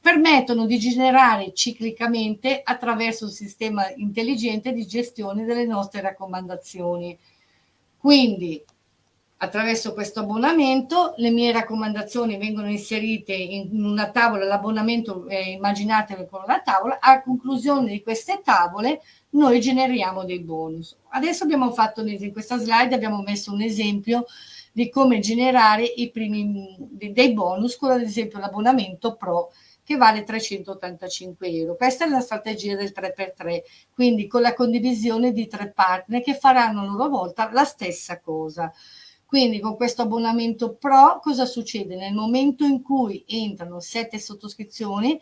permettono di generare ciclicamente attraverso un sistema intelligente di gestione delle nostre raccomandazioni. Quindi attraverso questo abbonamento le mie raccomandazioni vengono inserite in una tavola, l'abbonamento eh, immaginatevi con una tavola, a conclusione di queste tavole noi generiamo dei bonus. Adesso abbiamo fatto in questa slide abbiamo messo un esempio di come generare i primi dei bonus con ad esempio l'abbonamento pro che vale 385 euro. Questa è la strategia del 3x3, quindi con la condivisione di tre partner che faranno a loro volta la stessa cosa. Quindi con questo abbonamento pro cosa succede? Nel momento in cui entrano sette sottoscrizioni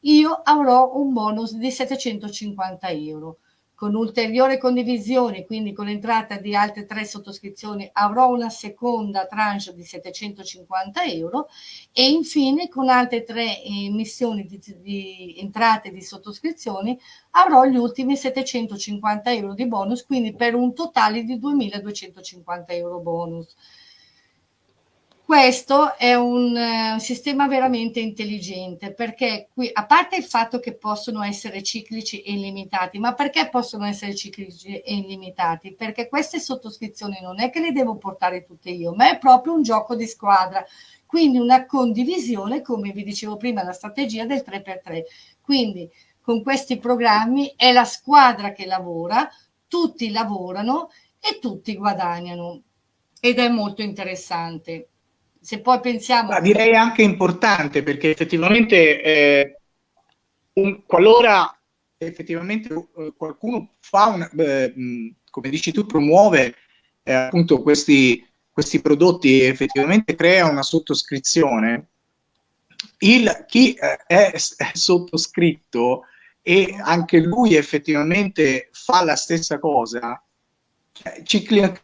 io avrò un bonus di 750 euro con ulteriore condivisione, quindi con l'entrata di altre tre sottoscrizioni, avrò una seconda tranche di 750 euro e infine con altre tre emissioni di, di entrate di sottoscrizioni avrò gli ultimi 750 euro di bonus, quindi per un totale di 2250 euro bonus. Questo è un uh, sistema veramente intelligente perché qui, a parte il fatto che possono essere ciclici e illimitati, ma perché possono essere ciclici e illimitati? Perché queste sottoscrizioni non è che le devo portare tutte io, ma è proprio un gioco di squadra, quindi una condivisione, come vi dicevo prima, la strategia del 3x3. Quindi con questi programmi è la squadra che lavora, tutti lavorano e tutti guadagnano ed è molto interessante se poi pensiamo... Ma direi anche importante perché effettivamente eh, un, qualora effettivamente eh, qualcuno fa un, eh, come dici tu, promuove eh, appunto questi, questi prodotti e effettivamente crea una sottoscrizione, il, chi eh, è, è sottoscritto e anche lui effettivamente fa la stessa cosa,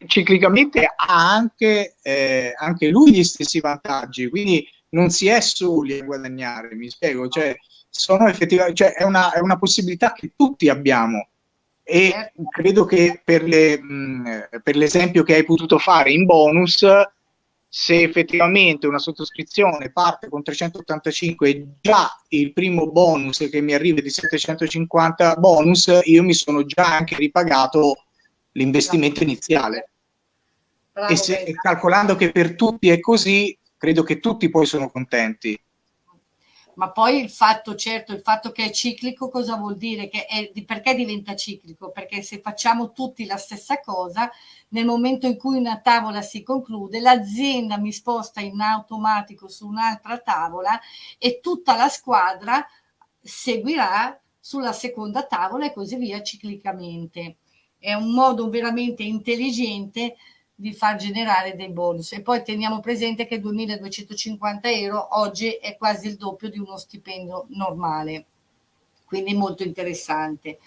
ciclicamente ha anche, eh, anche, lui gli stessi vantaggi, quindi non si è soli a guadagnare, mi spiego, cioè, sono effettivamente, cioè, è, una, è una possibilità che tutti abbiamo e certo. credo che per, le, mh, per l'esempio che hai potuto fare in bonus, se effettivamente una sottoscrizione parte con 385 e già il primo bonus che mi arriva di 750 bonus, io mi sono già anche ripagato l'investimento iniziale. Bravo, e, se, calcolando che per tutti è così, credo che tutti poi sono contenti. Ma poi il fatto, certo, il fatto che è ciclico cosa vuol dire? Che è, perché diventa ciclico? Perché se facciamo tutti la stessa cosa, nel momento in cui una tavola si conclude, l'azienda mi sposta in automatico su un'altra tavola e tutta la squadra seguirà sulla seconda tavola e così via ciclicamente è un modo veramente intelligente di far generare dei bonus. E poi teniamo presente che 2250 euro oggi è quasi il doppio di uno stipendio normale. Quindi molto interessante.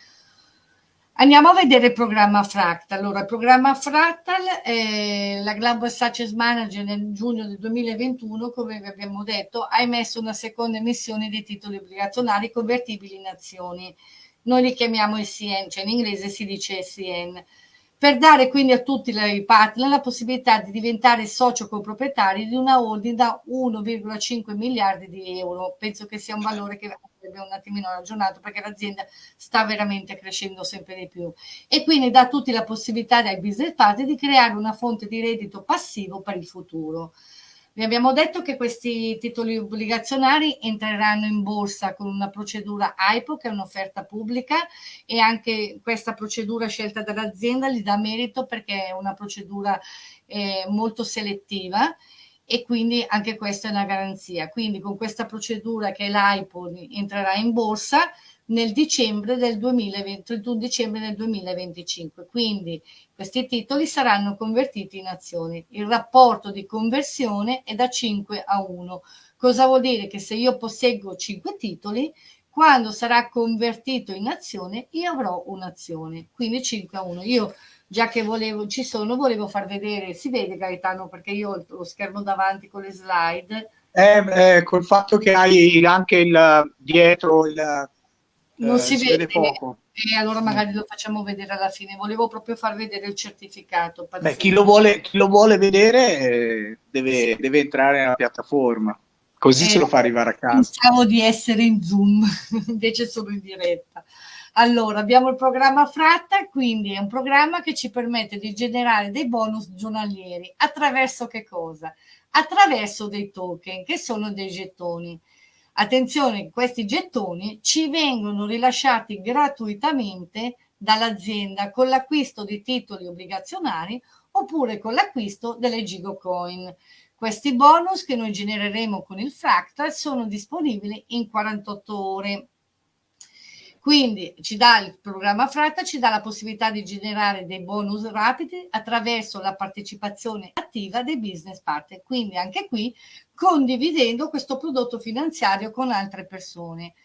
Andiamo a vedere il programma Fractal. Allora il programma Fractal eh, la Global Success Manager nel giugno del 2021 come vi abbiamo detto ha emesso una seconda emissione di titoli obbligazionari convertibili in azioni noi li chiamiamo SCN, cioè in inglese si dice SCN, per dare quindi a tutti i partner la possibilità di diventare socio coproprietari di una holding da 1,5 miliardi di euro. Penso che sia un valore che un attimino ragionato perché l'azienda sta veramente crescendo sempre di più e quindi dà a tutti la possibilità dai business partner di creare una fonte di reddito passivo per il futuro. Vi abbiamo detto che questi titoli obbligazionari entreranno in borsa con una procedura AIPO, che è un'offerta pubblica, e anche questa procedura scelta dall'azienda gli dà merito perché è una procedura eh, molto selettiva e quindi anche questa è una garanzia. Quindi con questa procedura che è l'AIPO entrerà in borsa, nel dicembre del 2020, 31 dicembre del 2025. Quindi questi titoli saranno convertiti in azioni. Il rapporto di conversione è da 5 a 1. Cosa vuol dire? Che se io posseggo 5 titoli, quando sarà convertito in azione, io avrò un'azione. Quindi 5 a 1. Io già che volevo, ci sono, volevo far vedere, si vede Gaetano perché io ho lo schermo davanti con le slide. Eh, eh, col fatto che hai anche il dietro il non eh, si, si, vede, poco. E allora magari lo facciamo vedere alla fine. Volevo proprio far vedere il certificato. Beh, chi, lo vuole, chi lo vuole vedere eh, deve, deve, entrare nella piattaforma, così eh, se lo fa arrivare a casa. Pensavo di essere in Zoom, invece sono in diretta. Allora, abbiamo il programma Fratta, quindi è un programma che ci permette di generare dei bonus giornalieri. Attraverso che cosa? Attraverso dei token, che sono dei gettoni. Attenzione, questi gettoni ci vengono rilasciati gratuitamente dall'azienda con l'acquisto di titoli obbligazionari oppure con l'acquisto delle Gigo Coin. Questi bonus che noi genereremo con il Fractal sono disponibili in 48 ore. Quindi ci dà il programma Fratta, ci dà la possibilità di generare dei bonus rapidi attraverso la partecipazione attiva dei business partner. Quindi anche qui condividendo questo prodotto finanziario con altre persone.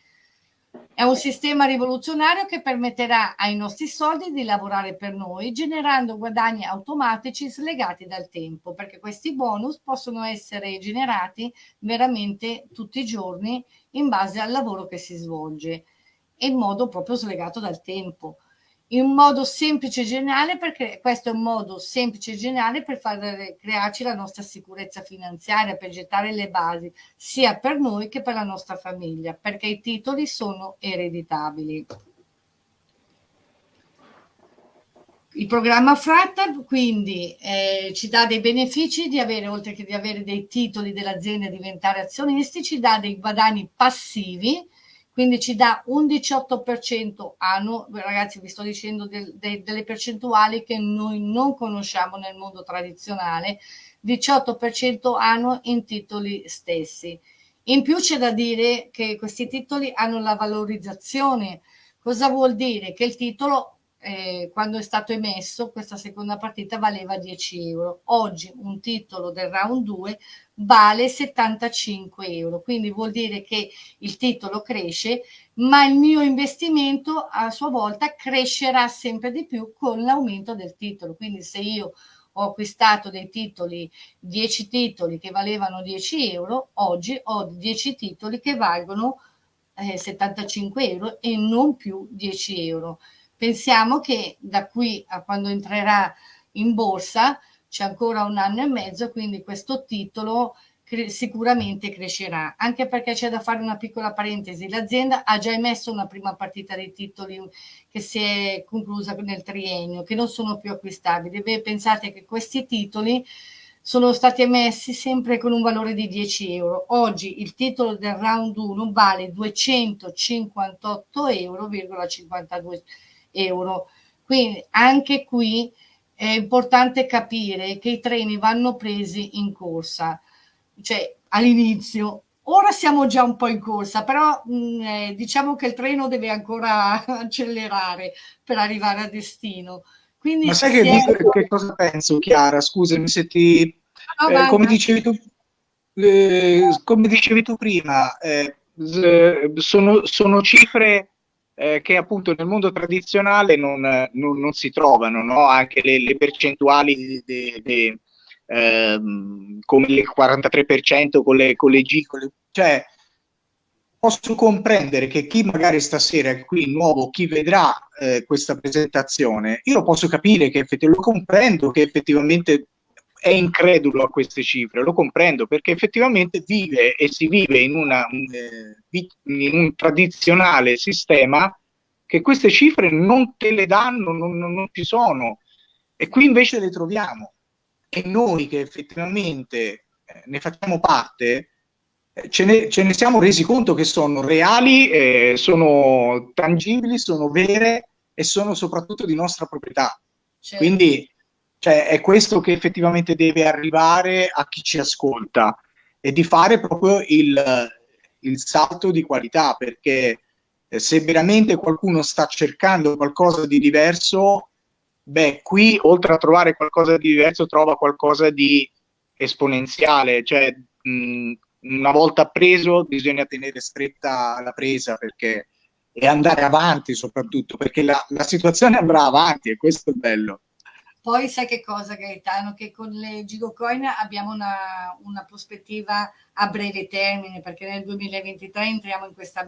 È un sistema rivoluzionario che permetterà ai nostri soldi di lavorare per noi, generando guadagni automatici slegati dal tempo, perché questi bonus possono essere generati veramente tutti i giorni in base al lavoro che si svolge in modo proprio slegato dal tempo. In modo semplice e geniale, perché questo è un modo semplice e geniale per far crearci la nostra sicurezza finanziaria, per gettare le basi sia per noi che per la nostra famiglia, perché i titoli sono ereditabili. Il programma Fratta quindi eh, ci dà dei benefici di avere, oltre che di avere dei titoli dell'azienda e diventare azionisti, ci dà dei guadagni passivi quindi ci dà un 18% annuo, ragazzi vi sto dicendo del, de, delle percentuali che noi non conosciamo nel mondo tradizionale, 18% annuo in titoli stessi. In più c'è da dire che questi titoli hanno la valorizzazione. Cosa vuol dire? Che il titolo eh, quando è stato emesso questa seconda partita valeva 10 euro. Oggi un titolo del round 2 vale 75 euro, quindi vuol dire che il titolo cresce, ma il mio investimento a sua volta crescerà sempre di più con l'aumento del titolo. Quindi se io ho acquistato dei titoli, 10 titoli che valevano 10 euro, oggi ho 10 titoli che valgono eh, 75 euro e non più 10 euro. Pensiamo che da qui a quando entrerà in borsa c'è ancora un anno e mezzo, quindi questo titolo cre sicuramente crescerà, anche perché c'è da fare una piccola parentesi. L'azienda ha già emesso una prima partita di titoli che si è conclusa nel triennio, che non sono più acquistabili. Beh, pensate che questi titoli sono stati emessi sempre con un valore di 10 euro. Oggi il titolo del round 1 vale 258 euro,52 euro. Quindi anche qui è importante capire che i treni vanno presi in corsa, cioè all'inizio. Ora siamo già un po' in corsa, però mh, mm, eh, diciamo che il treno deve ancora accelerare per arrivare a destino. Quindi Ma sai che, è... che, cosa penso, Chiara? Scusami se ti... No, eh, come, dicevi tu, eh, come dicevi tu prima, eh, sono, sono cifre eh, che appunto nel mondo tradizionale non, non, non si trovano, no? anche le, le percentuali de, de, ehm, come il 43% con le, con le G, con le, cioè posso comprendere che chi magari stasera è qui nuovo, chi vedrà eh, questa presentazione, io posso capire che effettivamente lo comprendo che effettivamente è incredulo a queste cifre, lo comprendo perché effettivamente vive e si vive in, una, eh, in un tradizionale sistema che queste cifre non te le danno, non, non, ci sono e qui invece le troviamo e noi che effettivamente eh, ne facciamo parte eh, ce ne, ce ne, siamo resi conto che sono reali, eh, sono tangibili, sono vere e sono soprattutto di nostra proprietà. Certo. Quindi cioè, è questo che effettivamente deve arrivare a chi ci ascolta e di fare proprio il, il salto di qualità, perché eh, se veramente qualcuno sta cercando qualcosa di diverso, beh, qui oltre a trovare qualcosa di diverso, trova qualcosa di esponenziale, cioè mh, una volta preso bisogna tenere stretta la presa perché e andare avanti soprattutto perché la, la situazione andrà avanti e questo è bello. Poi sai che cosa Gaetano? Che con le Gigocoin abbiamo una, una, prospettiva a breve termine perché nel 2023 entriamo in questo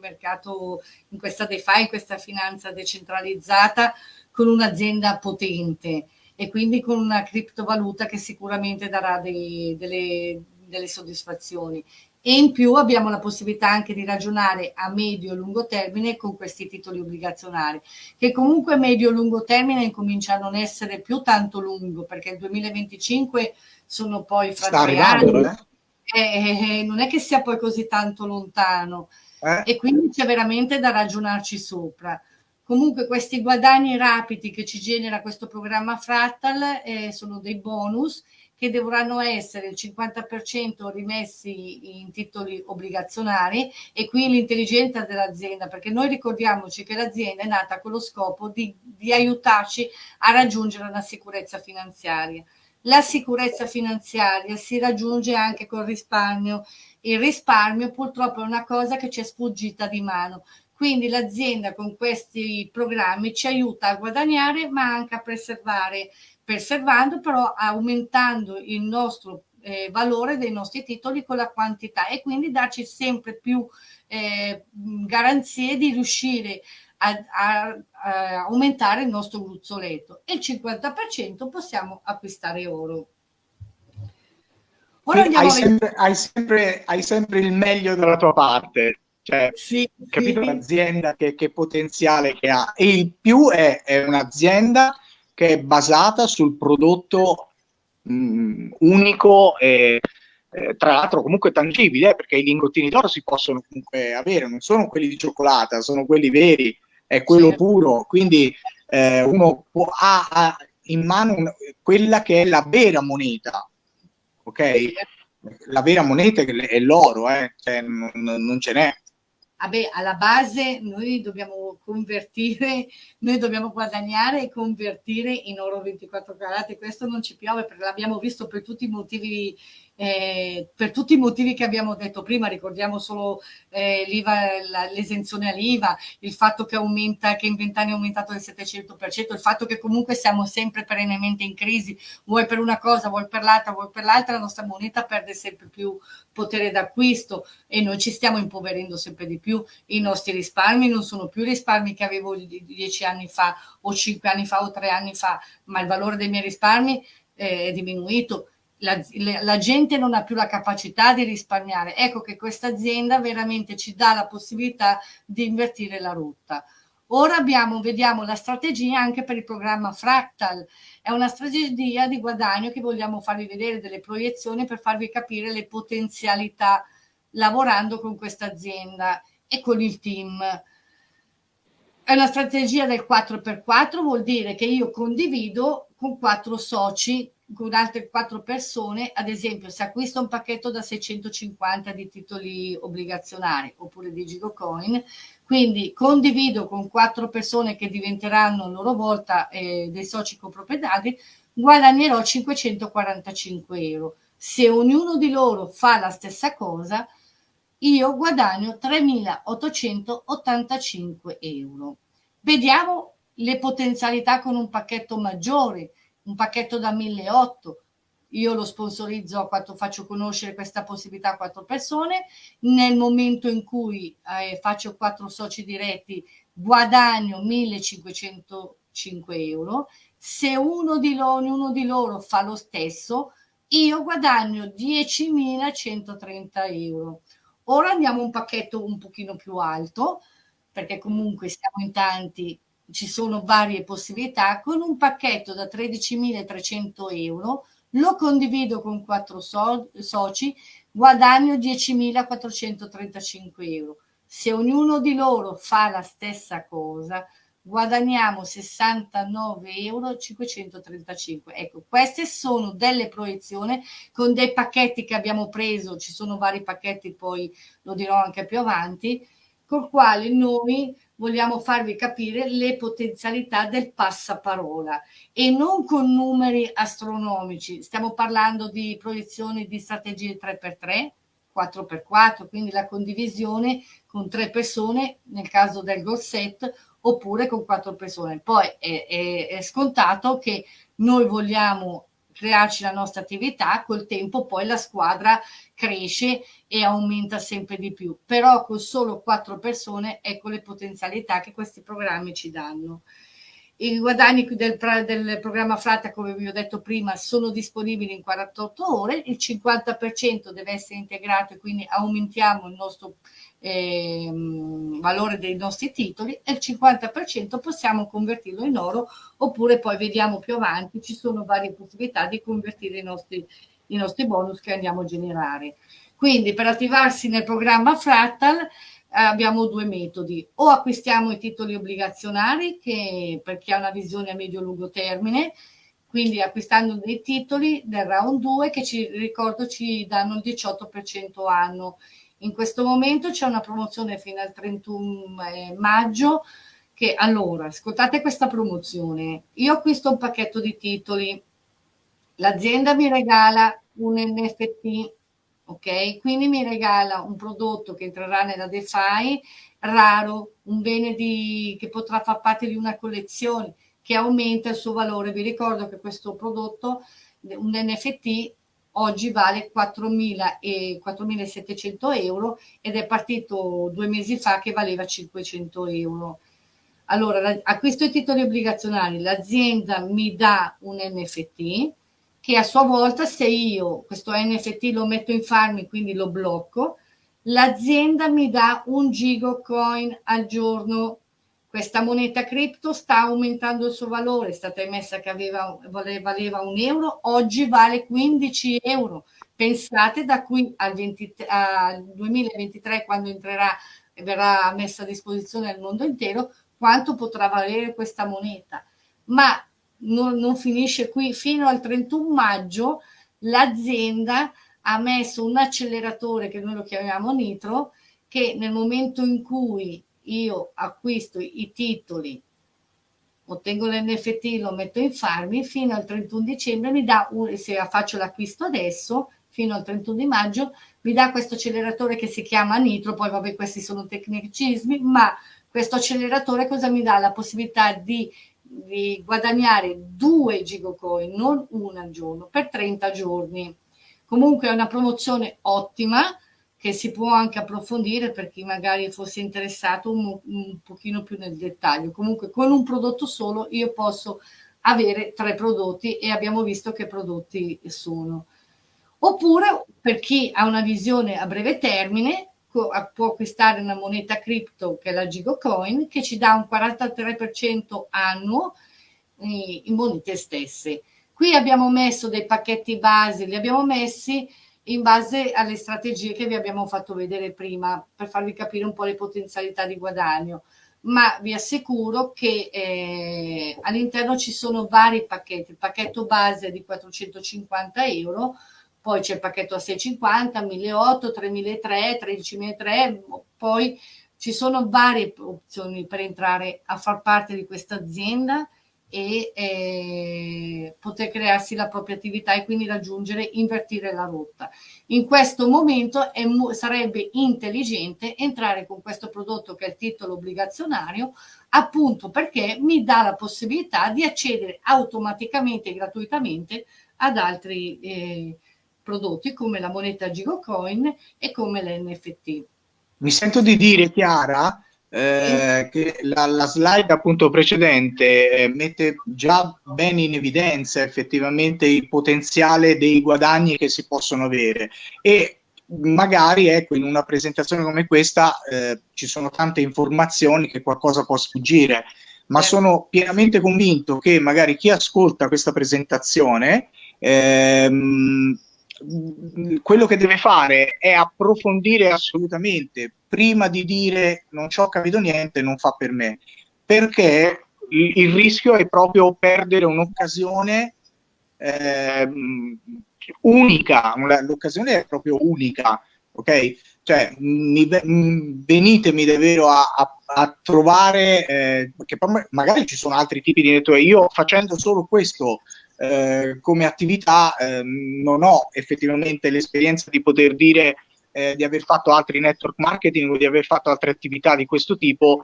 mercato, in questa DeFi, in questa finanza decentralizzata con un'azienda potente e quindi con una criptovaluta che sicuramente darà dei, delle, delle soddisfazioni e in più abbiamo la possibilità anche di ragionare a medio e lungo termine con questi titoli obbligazionari, che comunque medio e lungo termine incomincia a non essere più tanto lungo, perché il 2025 sono poi fra Sta tre anni, eh? E, eh, eh, non è che sia poi così tanto lontano, eh? e quindi c'è veramente da ragionarci sopra. Comunque questi guadagni rapidi che ci genera questo programma Fractal eh, sono dei bonus che dovranno essere il 50% rimessi in titoli obbligazionari e qui l'intelligenza dell'azienda, perché noi ricordiamoci che l'azienda è nata con lo scopo di, di aiutarci a raggiungere una sicurezza finanziaria. La sicurezza finanziaria si raggiunge anche col risparmio. Il risparmio purtroppo è una cosa che ci è sfuggita di mano. Quindi l'azienda con questi programmi ci aiuta a guadagnare ma anche a preservare preservando però aumentando il nostro eh, valore dei nostri titoli con la quantità e quindi darci sempre più eh, garanzie di riuscire a, a, a, aumentare il nostro gruzzoletto e il 50% possiamo acquistare oro. Ora hai, sempre, hai, sempre, hai, sempre, il meglio dalla tua parte, cioè, sì, capito sì. l'azienda che, che, potenziale che ha e il più è, è un'azienda che è basata sul prodotto mh, mm, unico e eh, tra l'altro comunque tangibile, eh, perché i lingottini d'oro si possono comunque avere, non sono quelli di cioccolata, sono quelli veri, è quello sì. puro, quindi eh, uno può, ha, ha, in mano un, quella che è la vera moneta, ok? La vera moneta è l'oro, eh? cioè, non, non ce n'è vabbè, alla base noi dobbiamo convertire, noi dobbiamo guadagnare e convertire in oro 24 carati, questo non ci piove perché l'abbiamo visto per tutti i motivi eh, per tutti i motivi che abbiamo detto prima, ricordiamo solo eh, l'esenzione all'IVA, il fatto che aumenta, che in vent'anni è aumentato del 700%, il fatto che comunque siamo sempre perennemente in crisi, vuoi per una cosa, vuoi per l'altra, vuoi per l'altra, la nostra moneta perde sempre più potere d'acquisto e noi ci stiamo impoverendo sempre di più, i nostri risparmi non sono più risparmi che avevo dieci anni fa o cinque anni fa o tre anni fa, ma il valore dei miei risparmi eh, è diminuito la, la, gente non ha più la capacità di risparmiare. Ecco che questa azienda veramente ci dà la possibilità di invertire la rotta. Ora abbiamo, vediamo la strategia anche per il programma Fractal. È una strategia di guadagno che vogliamo farvi vedere delle proiezioni per farvi capire le potenzialità lavorando con questa azienda e con il team. È una strategia del 4x4, vuol dire che io condivido con quattro soci con altre quattro persone, ad esempio se acquisto un pacchetto da 650 di titoli obbligazionari oppure di Girocoin, quindi condivido con quattro persone che diventeranno a loro volta eh, dei soci coproprietari, guadagnerò 545 euro. Se ognuno di loro fa la stessa cosa, io guadagno 3.885 euro. Vediamo le potenzialità con un pacchetto maggiore, un pacchetto da 1.800, io lo sponsorizzo a quanto faccio conoscere questa possibilità a quattro persone, nel momento in cui eh, faccio quattro soci diretti guadagno 1505 euro, se uno di, loro, uno di loro fa lo stesso, io guadagno 10.130 euro. Ora andiamo a un pacchetto un pochino più alto, perché comunque siamo in tanti ci sono varie possibilità, con un pacchetto da 13.300 euro, lo condivido con quattro so soci, guadagno 10.435 euro. Se ognuno di loro fa la stessa cosa, guadagniamo 69 euro 535 ecco queste sono delle proiezioni con dei pacchetti che abbiamo preso ci sono vari pacchetti poi lo dirò anche più avanti col quale noi vogliamo farvi capire le potenzialità del passaparola e non con numeri astronomici. Stiamo parlando di proiezioni di strategie 3x3, 4x4, quindi la condivisione con tre persone nel caso del gorset oppure con quattro persone. Poi è, è, è scontato che noi vogliamo crearci la nostra attività, col tempo poi la squadra cresce e aumenta sempre di più. Però con solo quattro persone ecco le potenzialità che questi programmi ci danno. I guadagni del, del, programma Fratta, come vi ho detto prima, sono disponibili in 48 ore, il 50% deve essere integrato e quindi aumentiamo il nostro eh, valore dei nostri titoli e il 50% possiamo convertirlo in oro oppure poi vediamo più avanti, ci sono varie possibilità di convertire i nostri, i nostri bonus che andiamo a generare. Quindi per attivarsi nel programma Fractal eh, abbiamo due metodi, o acquistiamo i titoli obbligazionari che per chi ha una visione a medio-lungo termine, quindi acquistando dei titoli del round 2 che ci ricordo ci danno il 18% anno in questo momento c'è una promozione fino al 31 eh, maggio che allora, ascoltate questa promozione, io acquisto un pacchetto di titoli, l'azienda mi regala un NFT, ok? Quindi mi regala un prodotto che entrerà nella DeFi raro, un bene di, che potrà far parte di una collezione che aumenta il suo valore. Vi ricordo che questo prodotto, un NFT, oggi vale 4.700 euro ed è partito due mesi fa che valeva 500 euro. Allora, acquisto i titoli obbligazionali, l'azienda mi dà un NFT che a sua volta se io questo NFT lo metto in farmi, quindi lo blocco, l'azienda mi dà un gigocoin al giorno questa moneta cripto sta aumentando il suo valore, è stata emessa che aveva, valeva un euro, oggi vale 15 euro. Pensate da qui al, 20, al 2023, quando entrerà e verrà messa a disposizione al mondo intero, quanto potrà valere questa moneta. Ma non, non finisce qui, fino al 31 maggio l'azienda ha messo un acceleratore che noi lo chiamiamo nitro, che nel momento in cui io acquisto i titoli, ottengo l'NFT, lo metto in farmi, fino al 31 dicembre mi dà, un, se faccio l'acquisto adesso, fino al 31 di maggio, mi dà questo acceleratore che si chiama Nitro, poi vabbè questi sono tecnicismi, ma questo acceleratore cosa mi dà? La possibilità di, di guadagnare due gigocoin, non una al giorno, per 30 giorni. Comunque è una promozione ottima, che si può anche approfondire per chi magari fosse interessato un, un pochino più nel dettaglio. Comunque con un prodotto solo io posso avere tre prodotti e abbiamo visto che prodotti sono. Oppure per chi ha una visione a breve termine può acquistare una moneta cripto che è la Gigocoin che ci dà un 43% annuo in monete stesse. Qui abbiamo messo dei pacchetti base, li abbiamo messi in base alle strategie che vi abbiamo fatto vedere prima per farvi capire un po' le potenzialità di guadagno. Ma vi assicuro che eh, all'interno ci sono vari pacchetti. Il pacchetto base è di 450 euro poi c'è il pacchetto a 650 1800 3003 13003 poi ci sono varie opzioni per entrare a far parte di questa azienda e eh, poter crearsi la propria attività e quindi raggiungere, invertire la rotta. In questo momento è, sarebbe intelligente entrare con questo prodotto che è il titolo obbligazionario appunto perché mi dà la possibilità di accedere automaticamente e gratuitamente ad altri eh, prodotti come la moneta Gigocoin e come l'NFT. Mi sento di dire, Chiara, eh, che la, la, slide appunto precedente eh, mette già bene in evidenza effettivamente il potenziale dei guadagni che si possono avere e magari ecco in una presentazione come questa eh, ci sono tante informazioni che qualcosa può sfuggire ma certo. sono pienamente convinto che magari chi ascolta questa presentazione ehm, quello che deve fare è approfondire assolutamente. Prima di dire non ci ho capito niente, non fa per me, perché il, il rischio è proprio perdere un'occasione eh, unica, l'occasione è proprio unica, ok? cioè mi, venitemi davvero a, a, a trovare, eh, poi magari ci sono altri tipi di network, io facendo solo questo eh, come attività eh, non ho effettivamente l'esperienza di poter dire eh, di aver fatto altri network marketing o di aver fatto altre attività di questo tipo.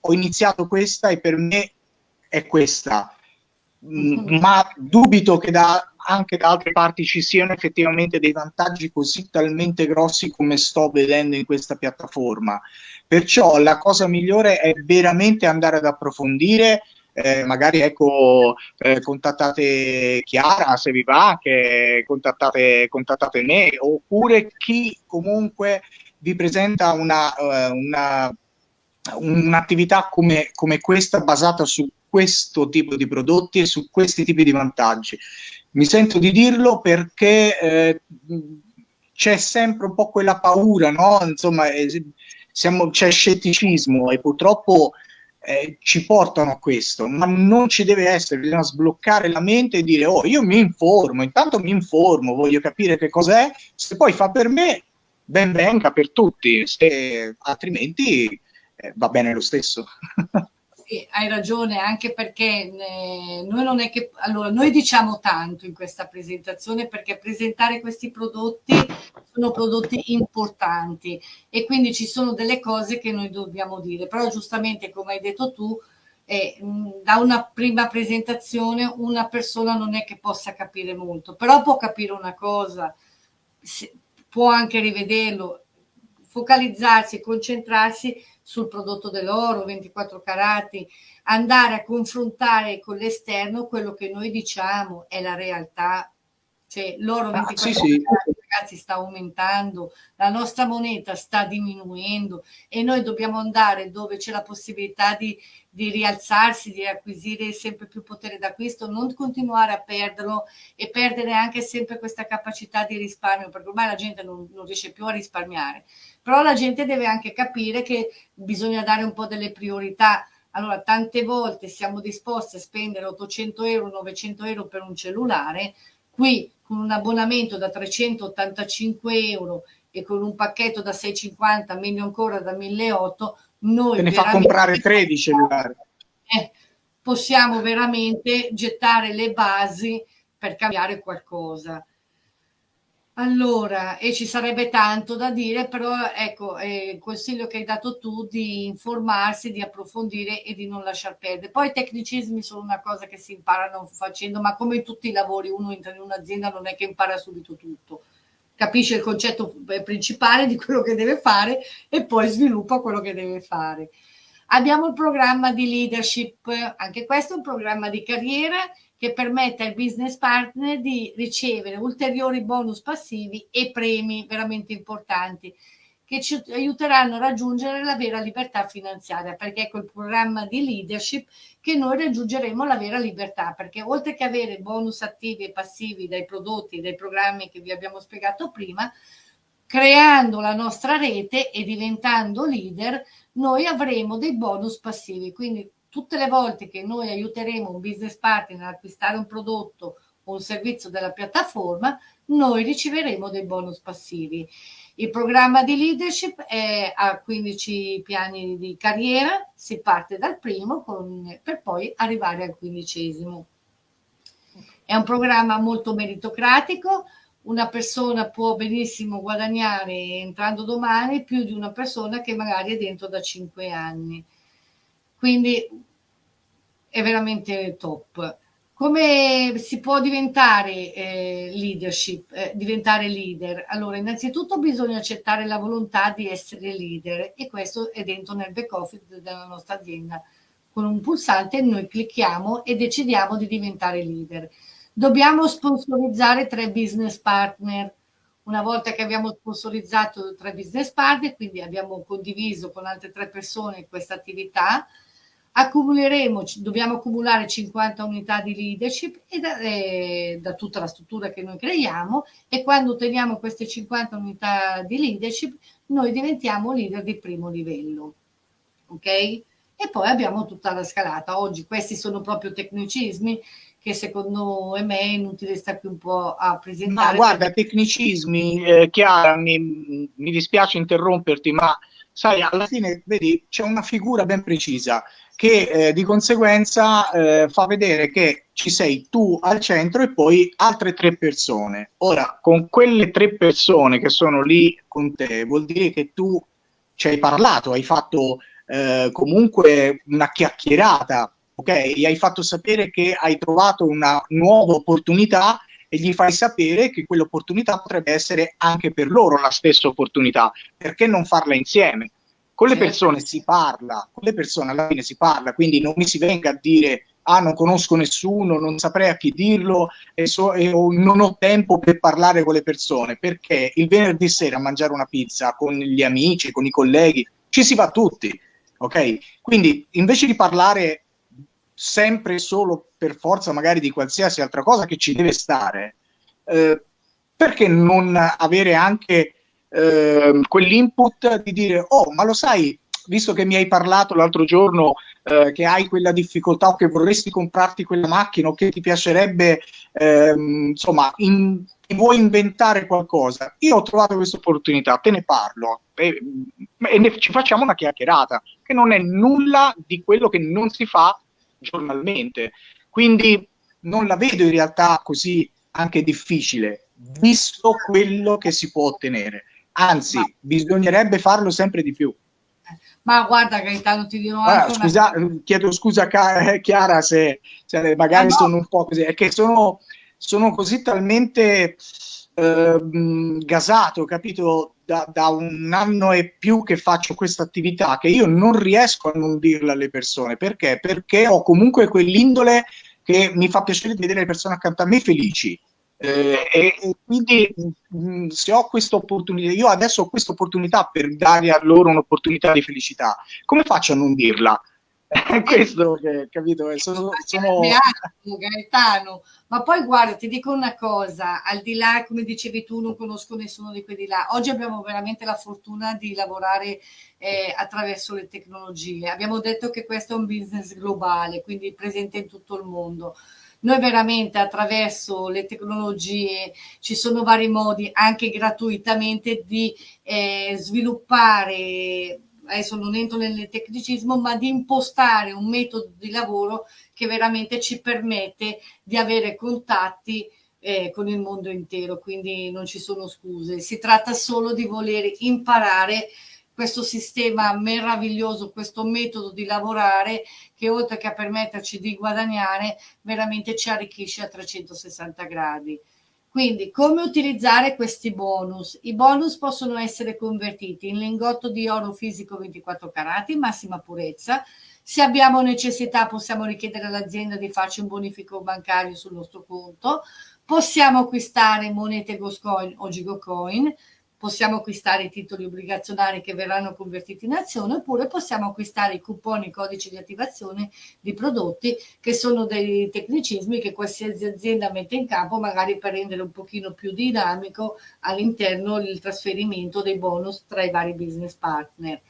ho iniziato questa e per me è questa, mm, ma dubito che da, anche da altre parti ci siano effettivamente dei vantaggi così talmente grossi come sto vedendo in questa piattaforma. Perciò la cosa migliore è veramente andare ad approfondire, eh, magari ecco, eh, contattate Chiara se vi va, che contattate, contattate me, oppure chi comunque vi presenta uh, una, un'attività come, come questa basata su questo tipo di prodotti e su questi tipi di vantaggi. Mi sento di dirlo perché eh, c'è sempre un po' quella paura, no? Insomma, eh, c'è scetticismo e purtroppo eh, ci portano a questo, ma non ci deve essere, bisogna sbloccare la mente e dire oh io mi informo, intanto mi informo, voglio capire che cos'è, se poi fa per me, ben venga per tutti, se altrimenti eh, va bene lo stesso. Sì, hai ragione, anche perché eh, noi non è che allora noi diciamo tanto in questa presentazione perché presentare questi prodotti sono prodotti importanti e quindi ci sono delle cose che noi dobbiamo dire, però giustamente come hai detto tu eh, da una prima presentazione una persona non è che possa capire molto, però può capire una cosa, può anche rivederlo, focalizzarsi, concentrarsi sul prodotto dell'oro, 24 carati, andare a confrontare con l'esterno quello che noi diciamo è la realtà. Cioè l'oro 24 ah, sì, sì. ragazzi sta aumentando, la nostra moneta sta diminuendo e noi dobbiamo andare dove c'è la possibilità di, di rialzarsi, di acquisire sempre più potere d'acquisto, non continuare a perderlo e perdere anche sempre questa capacità di risparmio, perché ormai la gente non, non riesce più a risparmiare però la gente deve anche capire che bisogna dare un po' delle priorità. Allora, tante volte siamo disposti a spendere 800 euro, 900 euro per un cellulare, qui con un abbonamento da 385 euro e con un pacchetto da 650, meglio ancora da 1800, noi... Te ne fa comprare 13 cellulari. Eh, possiamo veramente gettare le basi per cambiare qualcosa. Allora, e ci sarebbe tanto da dire, però ecco, eh, il consiglio che hai dato tu di informarsi, di approfondire e di non lasciar perdere. Poi i tecnicismi sono una cosa che si imparano facendo, ma come in tutti i lavori, uno entra in un'azienda non è che impara subito tutto. Capisce il concetto eh, principale di quello che deve fare e poi sviluppa quello che deve fare. Abbiamo il programma di leadership, anche questo è un programma di carriera che permette al business partner di ricevere ulteriori bonus passivi e premi veramente importanti che ci aiuteranno a raggiungere la vera libertà finanziaria, perché è col programma di leadership che noi raggiungeremo la vera libertà, perché oltre che avere bonus attivi e passivi dai prodotti dai programmi che vi abbiamo spiegato prima, creando la nostra rete e diventando leader, noi avremo dei bonus passivi. Quindi tutte le volte che noi aiuteremo un business partner ad acquistare un prodotto o un servizio della piattaforma, noi riceveremo dei bonus passivi. Il programma di leadership è a 15 piani di carriera, si parte dal primo con, per poi arrivare al quindicesimo. È un programma molto meritocratico, una persona può benissimo guadagnare entrando domani più di una persona che magari è dentro da 5 anni. Quindi è veramente top. Come si può diventare eh, leadership, eh, diventare leader? Allora, innanzitutto bisogna accettare la volontà di essere leader e questo è dentro nel back office della nostra azienda. Con un pulsante noi clicchiamo e decidiamo di diventare leader. Dobbiamo sponsorizzare tre business partner. Una volta che abbiamo sponsorizzato tre business partner, quindi abbiamo condiviso con altre tre persone questa attività, accumuleremo, dobbiamo accumulare 50 unità di leadership e da, eh, da, tutta la struttura che noi creiamo e quando otteniamo queste 50 unità di leadership noi diventiamo leader di primo livello. Ok? E poi abbiamo tutta la scalata. Oggi questi sono proprio tecnicismi che secondo me è inutile sta qui un po' a presentare. Ma guarda, tecnicismi, eh, Chiara, mi, mi dispiace interromperti, ma sai, alla fine, vedi, c'è una figura ben precisa che eh, di conseguenza eh, fa vedere che ci sei tu al centro e poi altre tre persone. Ora, con quelle tre persone che sono lì con te, vuol dire che tu ci hai parlato, hai fatto eh, comunque una chiacchierata ok? Gli hai fatto sapere che hai trovato una nuova opportunità e gli fai sapere che quell'opportunità potrebbe essere anche per loro la stessa opportunità. Perché non farla insieme? Con le persone si parla, con le persone alla fine si parla, quindi non mi si venga a dire ah non conosco nessuno, non saprei a chi dirlo e, so, e o, non ho tempo per parlare con le persone, perché il venerdì sera a mangiare una pizza con gli amici, con i colleghi, ci si va tutti, ok? Quindi invece di parlare sempre solo per forza magari di qualsiasi altra cosa che ci deve stare, eh, perché non avere anche eh, quell'input di dire, oh, ma lo sai, visto che mi hai parlato l'altro giorno eh, che hai quella difficoltà o che vorresti comprarti quella macchina o che ti piacerebbe, ehm, insomma, in, vuoi inventare qualcosa, io ho trovato questa opportunità, te ne parlo e, e ne, ci facciamo una chiacchierata, che non è nulla di quello che non si fa giornalmente. Quindi non la vedo in realtà così anche difficile, visto quello che si può ottenere. Anzi, Ma... bisognerebbe farlo sempre di più. Ma guarda Gaetano, ti dirò anche scusa, una... Chiedo scusa a Chiara se, se magari ah, no. sono un po' così, è che sono, sono così talmente eh, gasato, capito? Da, da, un anno e più che faccio questa attività che io non riesco a non dirla alle persone perché? Perché ho comunque quell'indole che mi fa piacere vedere le persone accanto a me felici. Eh, e, e, quindi mh, mm, se ho questa opportunità, io adesso ho questa opportunità per dare a loro un'opportunità di felicità, come faccio a non dirla? È questo che capito? Sono, sono... Gaetano, ma poi guarda, ti dico una cosa, al di là, come dicevi tu, non conosco nessuno di quelli là. Oggi abbiamo veramente la fortuna di lavorare eh, attraverso le tecnologie. Abbiamo detto che questo è un business globale, quindi presente in tutto il mondo. Noi veramente attraverso le tecnologie ci sono vari modi, anche gratuitamente, di eh, sviluppare adesso non entro nel tecnicismo, ma di impostare un metodo di lavoro che veramente ci permette di avere contatti eh, con il mondo intero, quindi non ci sono scuse. Si tratta solo di voler imparare questo sistema meraviglioso, questo metodo di lavorare che oltre che a permetterci di guadagnare, veramente ci arricchisce a 360 gradi. Quindi come utilizzare questi bonus? I bonus possono essere convertiti in lingotto di oro fisico 24 carati, massima purezza. Se abbiamo necessità possiamo richiedere all'azienda di farci un bonifico bancario sul nostro conto. Possiamo acquistare monete Goscoin o Gigocoin possiamo acquistare i titoli obbligazionari che verranno convertiti in azione oppure possiamo acquistare i couponi, i codici di attivazione di prodotti che sono dei tecnicismi che qualsiasi azienda mette in campo magari per rendere un pochino più dinamico all'interno il trasferimento dei bonus tra i vari business partner.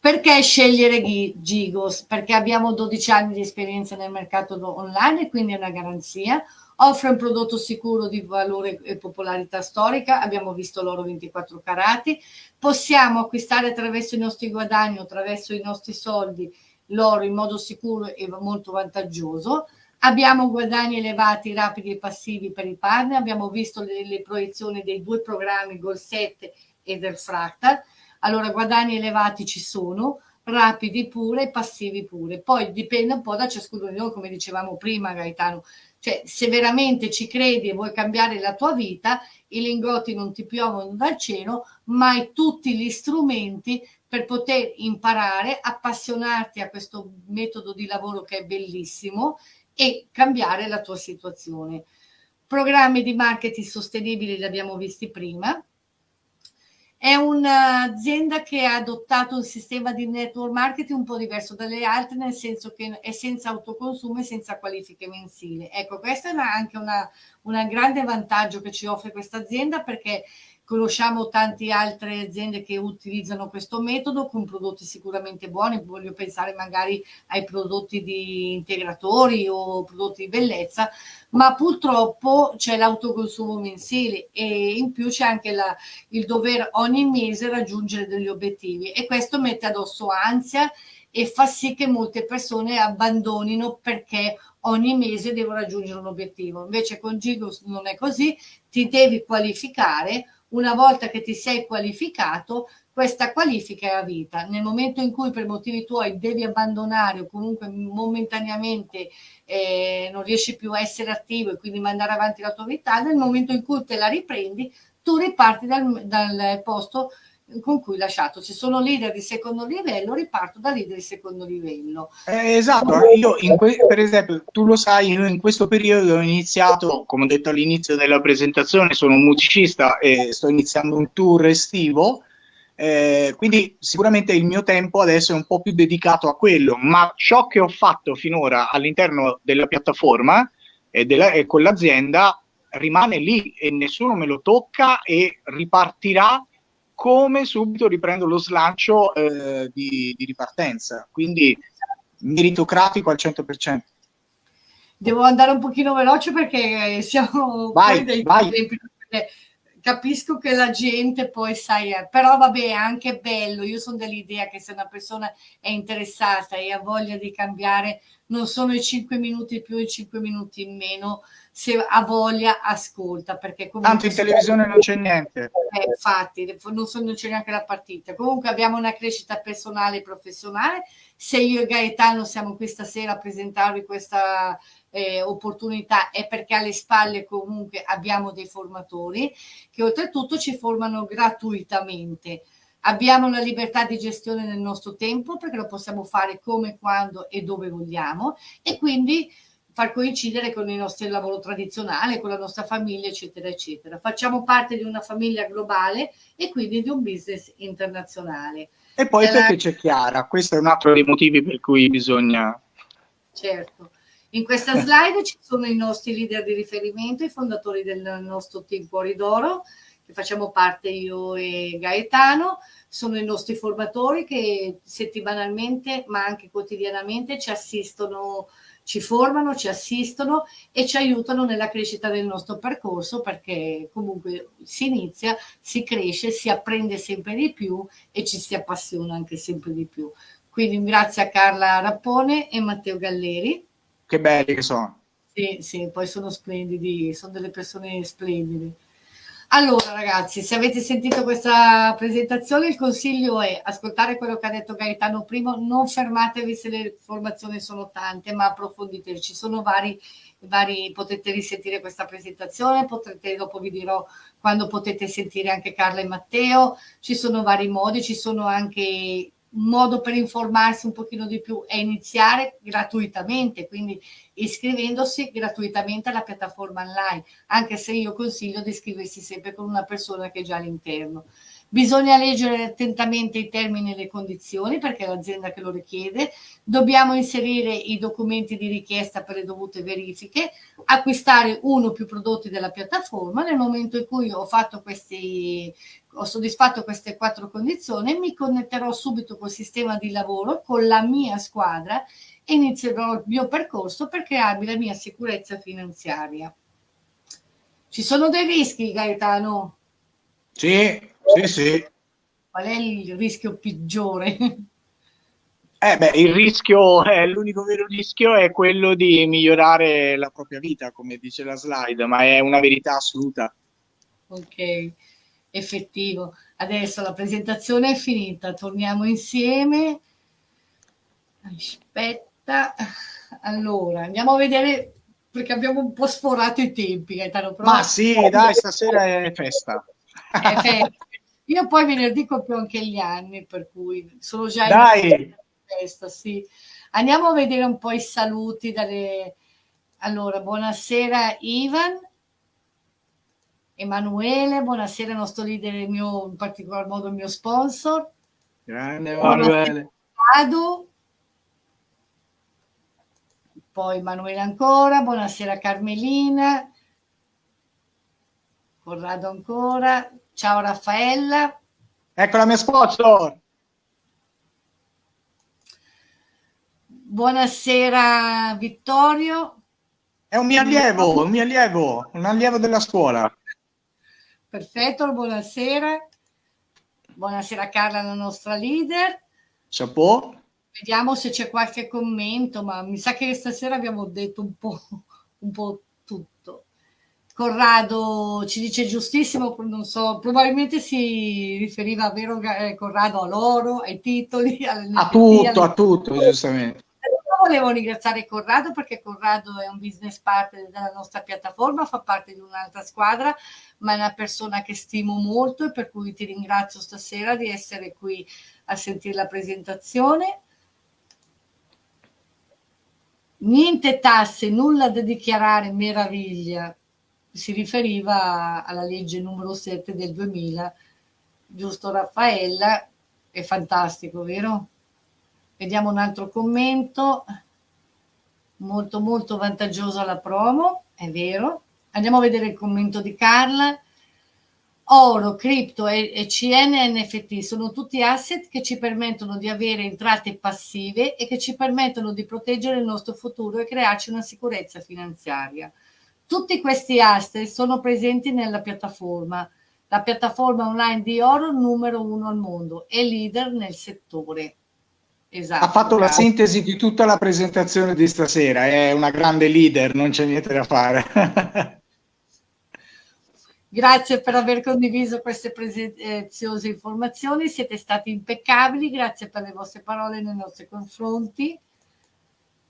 Perché scegliere Gigos? Perché abbiamo 12 anni di esperienza nel mercato online e quindi è una garanzia offre un prodotto sicuro di valore e popolarità storica, abbiamo visto l'oro 24 carati, possiamo acquistare attraverso i nostri guadagni, attraverso i nostri soldi, l'oro in modo sicuro e molto vantaggioso, abbiamo guadagni elevati, rapidi e passivi per i partner, abbiamo visto le, le proiezioni dei due programmi Goal 7 e del Fractal, allora guadagni elevati ci sono, rapidi pure e passivi pure. Poi dipende un po' da ciascuno di noi, come dicevamo prima Gaetano, cioè, se veramente ci credi e vuoi cambiare la tua vita, i lingotti non ti piovono dal cielo, ma hai tutti gli strumenti per poter imparare, appassionarti a questo metodo di lavoro che è bellissimo e cambiare la tua situazione. Programmi di marketing sostenibili li abbiamo visti prima, è un'azienda che ha adottato un sistema di network marketing un po' diverso dalle altre, nel senso che è senza autoconsumo e senza qualifiche mensili. Ecco, questa è una, anche un grande vantaggio che ci offre questa azienda perché conosciamo tante altre aziende che utilizzano questo metodo con prodotti sicuramente buoni, voglio pensare magari ai prodotti di integratori o prodotti di bellezza, ma purtroppo c'è l'autoconsumo mensile e in più c'è anche la, il dover ogni mese raggiungere degli obiettivi e questo mette addosso ansia e fa sì che molte persone abbandonino perché ogni mese devo raggiungere un obiettivo. Invece con Gigos non è così, ti devi qualificare, una volta che ti sei qualificato, questa qualifica è a vita. Nel momento in cui per motivi tuoi devi abbandonare o comunque momentaneamente eh, non riesci più a essere attivo e quindi mandare avanti la tua vita, nel momento in cui te la riprendi, tu riparti dal, dal posto con cui lasciato. Ci sono leader di secondo livello, riparto da leader di secondo livello. Eh, esatto, io per esempio, tu lo sai, io in questo periodo ho iniziato, come ho detto all'inizio della presentazione, sono un musicista e sto iniziando un tour estivo, eh, quindi sicuramente il mio tempo adesso è un po' più dedicato a quello, ma ciò che ho fatto finora all'interno della piattaforma e, della, e con l'azienda rimane lì e nessuno me lo tocca e ripartirà come subito riprendo lo slancio eh, di, di, ripartenza. Quindi meritocratico al 100%. Devo andare un pochino veloce perché siamo vai, dei vai. Tempi, capisco che la gente poi sai, eh, però vabbè, è anche bello. Io sono dell'idea che se una persona è interessata e ha voglia di cambiare, non sono i 5 minuti più, i 5 minuti in meno, se ha voglia ascolta perché comunque tanto in televisione non c'è niente eh, infatti non, so, non c'è neanche la partita comunque abbiamo una crescita personale e professionale se io e Gaetano siamo qui stasera a presentarvi questa eh, opportunità è perché alle spalle comunque abbiamo dei formatori che oltretutto ci formano gratuitamente abbiamo la libertà di gestione del nostro tempo perché lo possiamo fare come, quando e dove vogliamo e quindi far coincidere con il nostro lavoro tradizionale, con la nostra famiglia, eccetera, eccetera. Facciamo parte di una famiglia globale e quindi di un business internazionale. E poi Nella... perché c'è Chiara, questo è un altro dei motivi per cui bisogna... Certo. In questa slide ci sono i nostri leader di riferimento, i fondatori del nostro team Cuori d'Oro, che facciamo parte io e Gaetano, sono i nostri formatori che settimanalmente ma anche quotidianamente ci assistono ci formano, ci assistono e ci aiutano nella crescita del nostro percorso perché comunque si inizia, si cresce, si apprende sempre di più e ci si appassiona anche sempre di più. Quindi grazie a Carla Rappone e Matteo Galleri. Che belli che sono. Sì, sì, poi sono splendidi, sono delle persone splendide. Allora ragazzi, se avete sentito questa presentazione, il consiglio è ascoltare quello che ha detto Gaetano prima, non fermatevi se le informazioni sono tante, ma approfondite. Ci sono vari, vari, potete risentire questa presentazione, potrete, dopo vi dirò quando potete sentire anche Carla e Matteo, ci sono vari modi, ci sono anche un modo per informarsi un pochino di più è iniziare gratuitamente, quindi iscrivendosi gratuitamente alla piattaforma online, anche se io consiglio di iscriversi sempre con una persona che è già all'interno. Bisogna leggere attentamente i termini e le condizioni perché è l'azienda che lo richiede, dobbiamo inserire i documenti di richiesta per le dovute verifiche, acquistare uno o più prodotti della piattaforma, nel momento in cui ho questi ho soddisfatto queste quattro condizioni, mi connetterò subito col sistema di lavoro, con la mia squadra e inizierò il mio percorso per crearmi la mia sicurezza finanziaria. Ci sono dei rischi, Gaetano? Sì, sì, sì. Qual è il rischio peggiore? Eh beh, il rischio, eh, l'unico vero rischio è quello di migliorare la propria vita, come dice la slide, ma è una verità assoluta. Ok, effettivo. Adesso la presentazione è finita, torniamo insieme. Aspetta, allora andiamo a vedere perché abbiamo un po' sforato i tempi. Gaetano, Ma sì, dai, stasera è festa. È festa. Io poi venerdì compio anche gli anni, per cui sono già Dai. in festa, sì. Andiamo a vedere un po' i saluti dalle... Allora, buonasera Ivan, Emanuele, buonasera nostro leader, mio, in particolar modo il mio sponsor. Grande Emanuele. Adu. Poi Emanuele ancora, buonasera Carmelina, Corrado ancora. Ciao Raffaella. Ecco la mia sponsor. Buonasera Vittorio. È un mio allievo, un mio allievo, un allievo della scuola. Perfetto, buonasera. Buonasera Carla, la nostra leader. Chapeau. Vediamo se c'è qualche commento, ma mi sa che stasera abbiamo detto un po', un po. Corrado ci dice giustissimo, non so, probabilmente si riferiva, vero eh, Corrado, all'oro, ai titoli, alle a tutto, alle... a tutto, giustamente volevo ringraziare Corrado perché Corrado è un business partner della nostra piattaforma, fa parte di un'altra squadra, ma è una persona che stimo molto e per cui ti ringrazio stasera di essere qui a sentire la presentazione. Niente tasse, nulla da dichiarare, meraviglia. Si riferiva alla legge numero 7 del 2000, giusto Raffaella? È fantastico, vero? Vediamo un altro commento. Molto molto vantaggiosa la promo, è vero. Andiamo a vedere il commento di Carla. Oro, cripto e CN NFT sono tutti asset che ci permettono di avere entrate passive e che ci permettono di proteggere il nostro futuro e crearci una sicurezza finanziaria. Tutti questi asset sono presenti nella piattaforma, la piattaforma online di oro numero uno al mondo e leader nel settore. Esatto, ha fatto la sintesi di tutta la presentazione di stasera, è una grande leader, non c'è niente da fare. grazie per aver condiviso queste preziose informazioni, siete stati impeccabili, grazie per le vostre parole nei nostri confronti.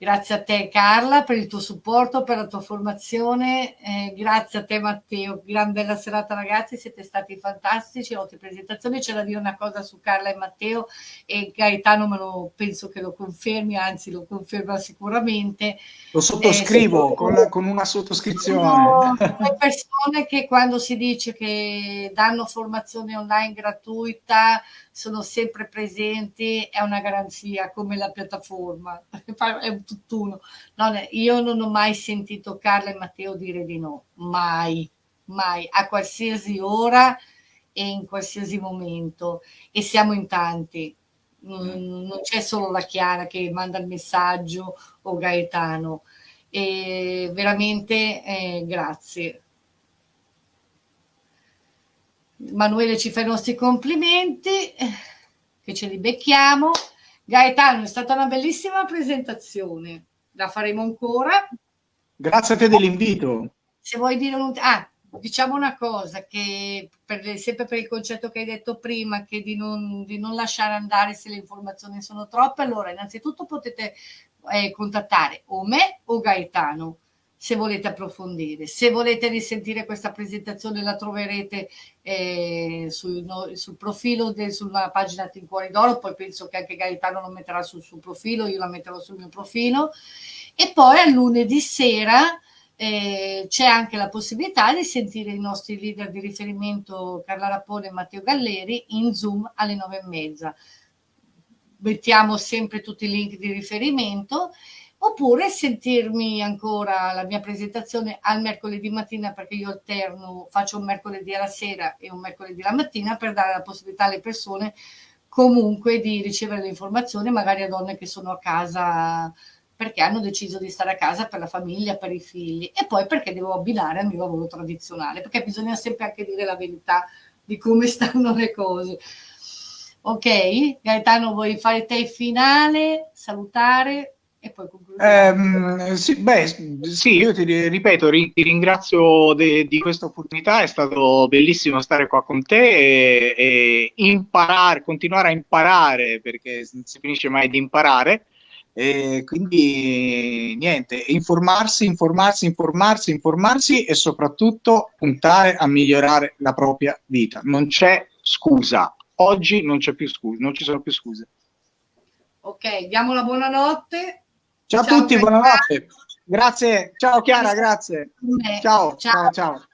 Grazie a te Carla per il tuo supporto, per la tua formazione, eh, grazie a te Matteo, gran bella serata ragazzi, siete stati fantastici, ottime presentazioni, c'è da dire una cosa su Carla e Matteo e Gaetano me lo penso che lo confermi, anzi lo conferma sicuramente. Lo sottoscrivo eh, con, la, con, una sottoscrizione. Le persone che quando si dice che danno formazione online gratuita sono sempre presenti, è una garanzia come la piattaforma, è un tutt'uno. Non, io non ho mai sentito Carla e Matteo dire di no, mai, mai, a qualsiasi ora e in qualsiasi momento. E siamo in tanti, non, non c'è solo la Chiara che manda il messaggio o Gaetano. E veramente eh, grazie. Manuele ci fa i nostri complimenti, che ce li becchiamo. Gaetano, è stata una bellissima presentazione, la faremo ancora. Grazie a te dell'invito. Se vuoi dire un... Ah, diciamo una cosa, che per, sempre per il concetto che hai detto prima, che di non, di non lasciare andare se le informazioni sono troppe, allora innanzitutto potete eh, contattare o me o Gaetano se volete approfondire. Se volete risentire questa presentazione la troverete eh, sul, no, sul, profilo de, sulla pagina Tincuori d'Oro, poi penso che anche Gaetano lo metterà sul suo profilo, io la metterò sul mio profilo. E poi a lunedì sera eh, c'è anche la possibilità di sentire i nostri leader di riferimento Carla Rapone e Matteo Galleri in Zoom alle nove e mezza. Mettiamo sempre tutti i link di riferimento oppure sentirmi ancora la mia presentazione al mercoledì mattina perché io alterno, faccio un mercoledì alla sera e un mercoledì la mattina per dare la possibilità alle persone comunque di ricevere le informazioni, magari a donne che sono a casa perché hanno deciso di stare a casa per la famiglia, per i figli e poi perché devo abbinare al mio lavoro tradizionale, perché bisogna sempre anche dire la verità di come stanno le cose. Ok, Gaetano, vuoi fare te finale, salutare? E poi ehm, sì, beh, sì, io ti ripeto, ri, ti ringrazio de, di questa opportunità, è stato bellissimo stare qua con te e, e, imparare, continuare a imparare, perché non si finisce mai di imparare. E quindi niente, informarsi, informarsi, informarsi, informarsi e soprattutto puntare a migliorare la propria vita. Non c'è scusa, oggi non c'è più scusa, non ci sono più scuse. Ok, diamo la buonanotte Ciao, ciao a tutti, buonanotte. Grazie, ciao Chiara, grazie. Ciao, ciao, ciao. ciao.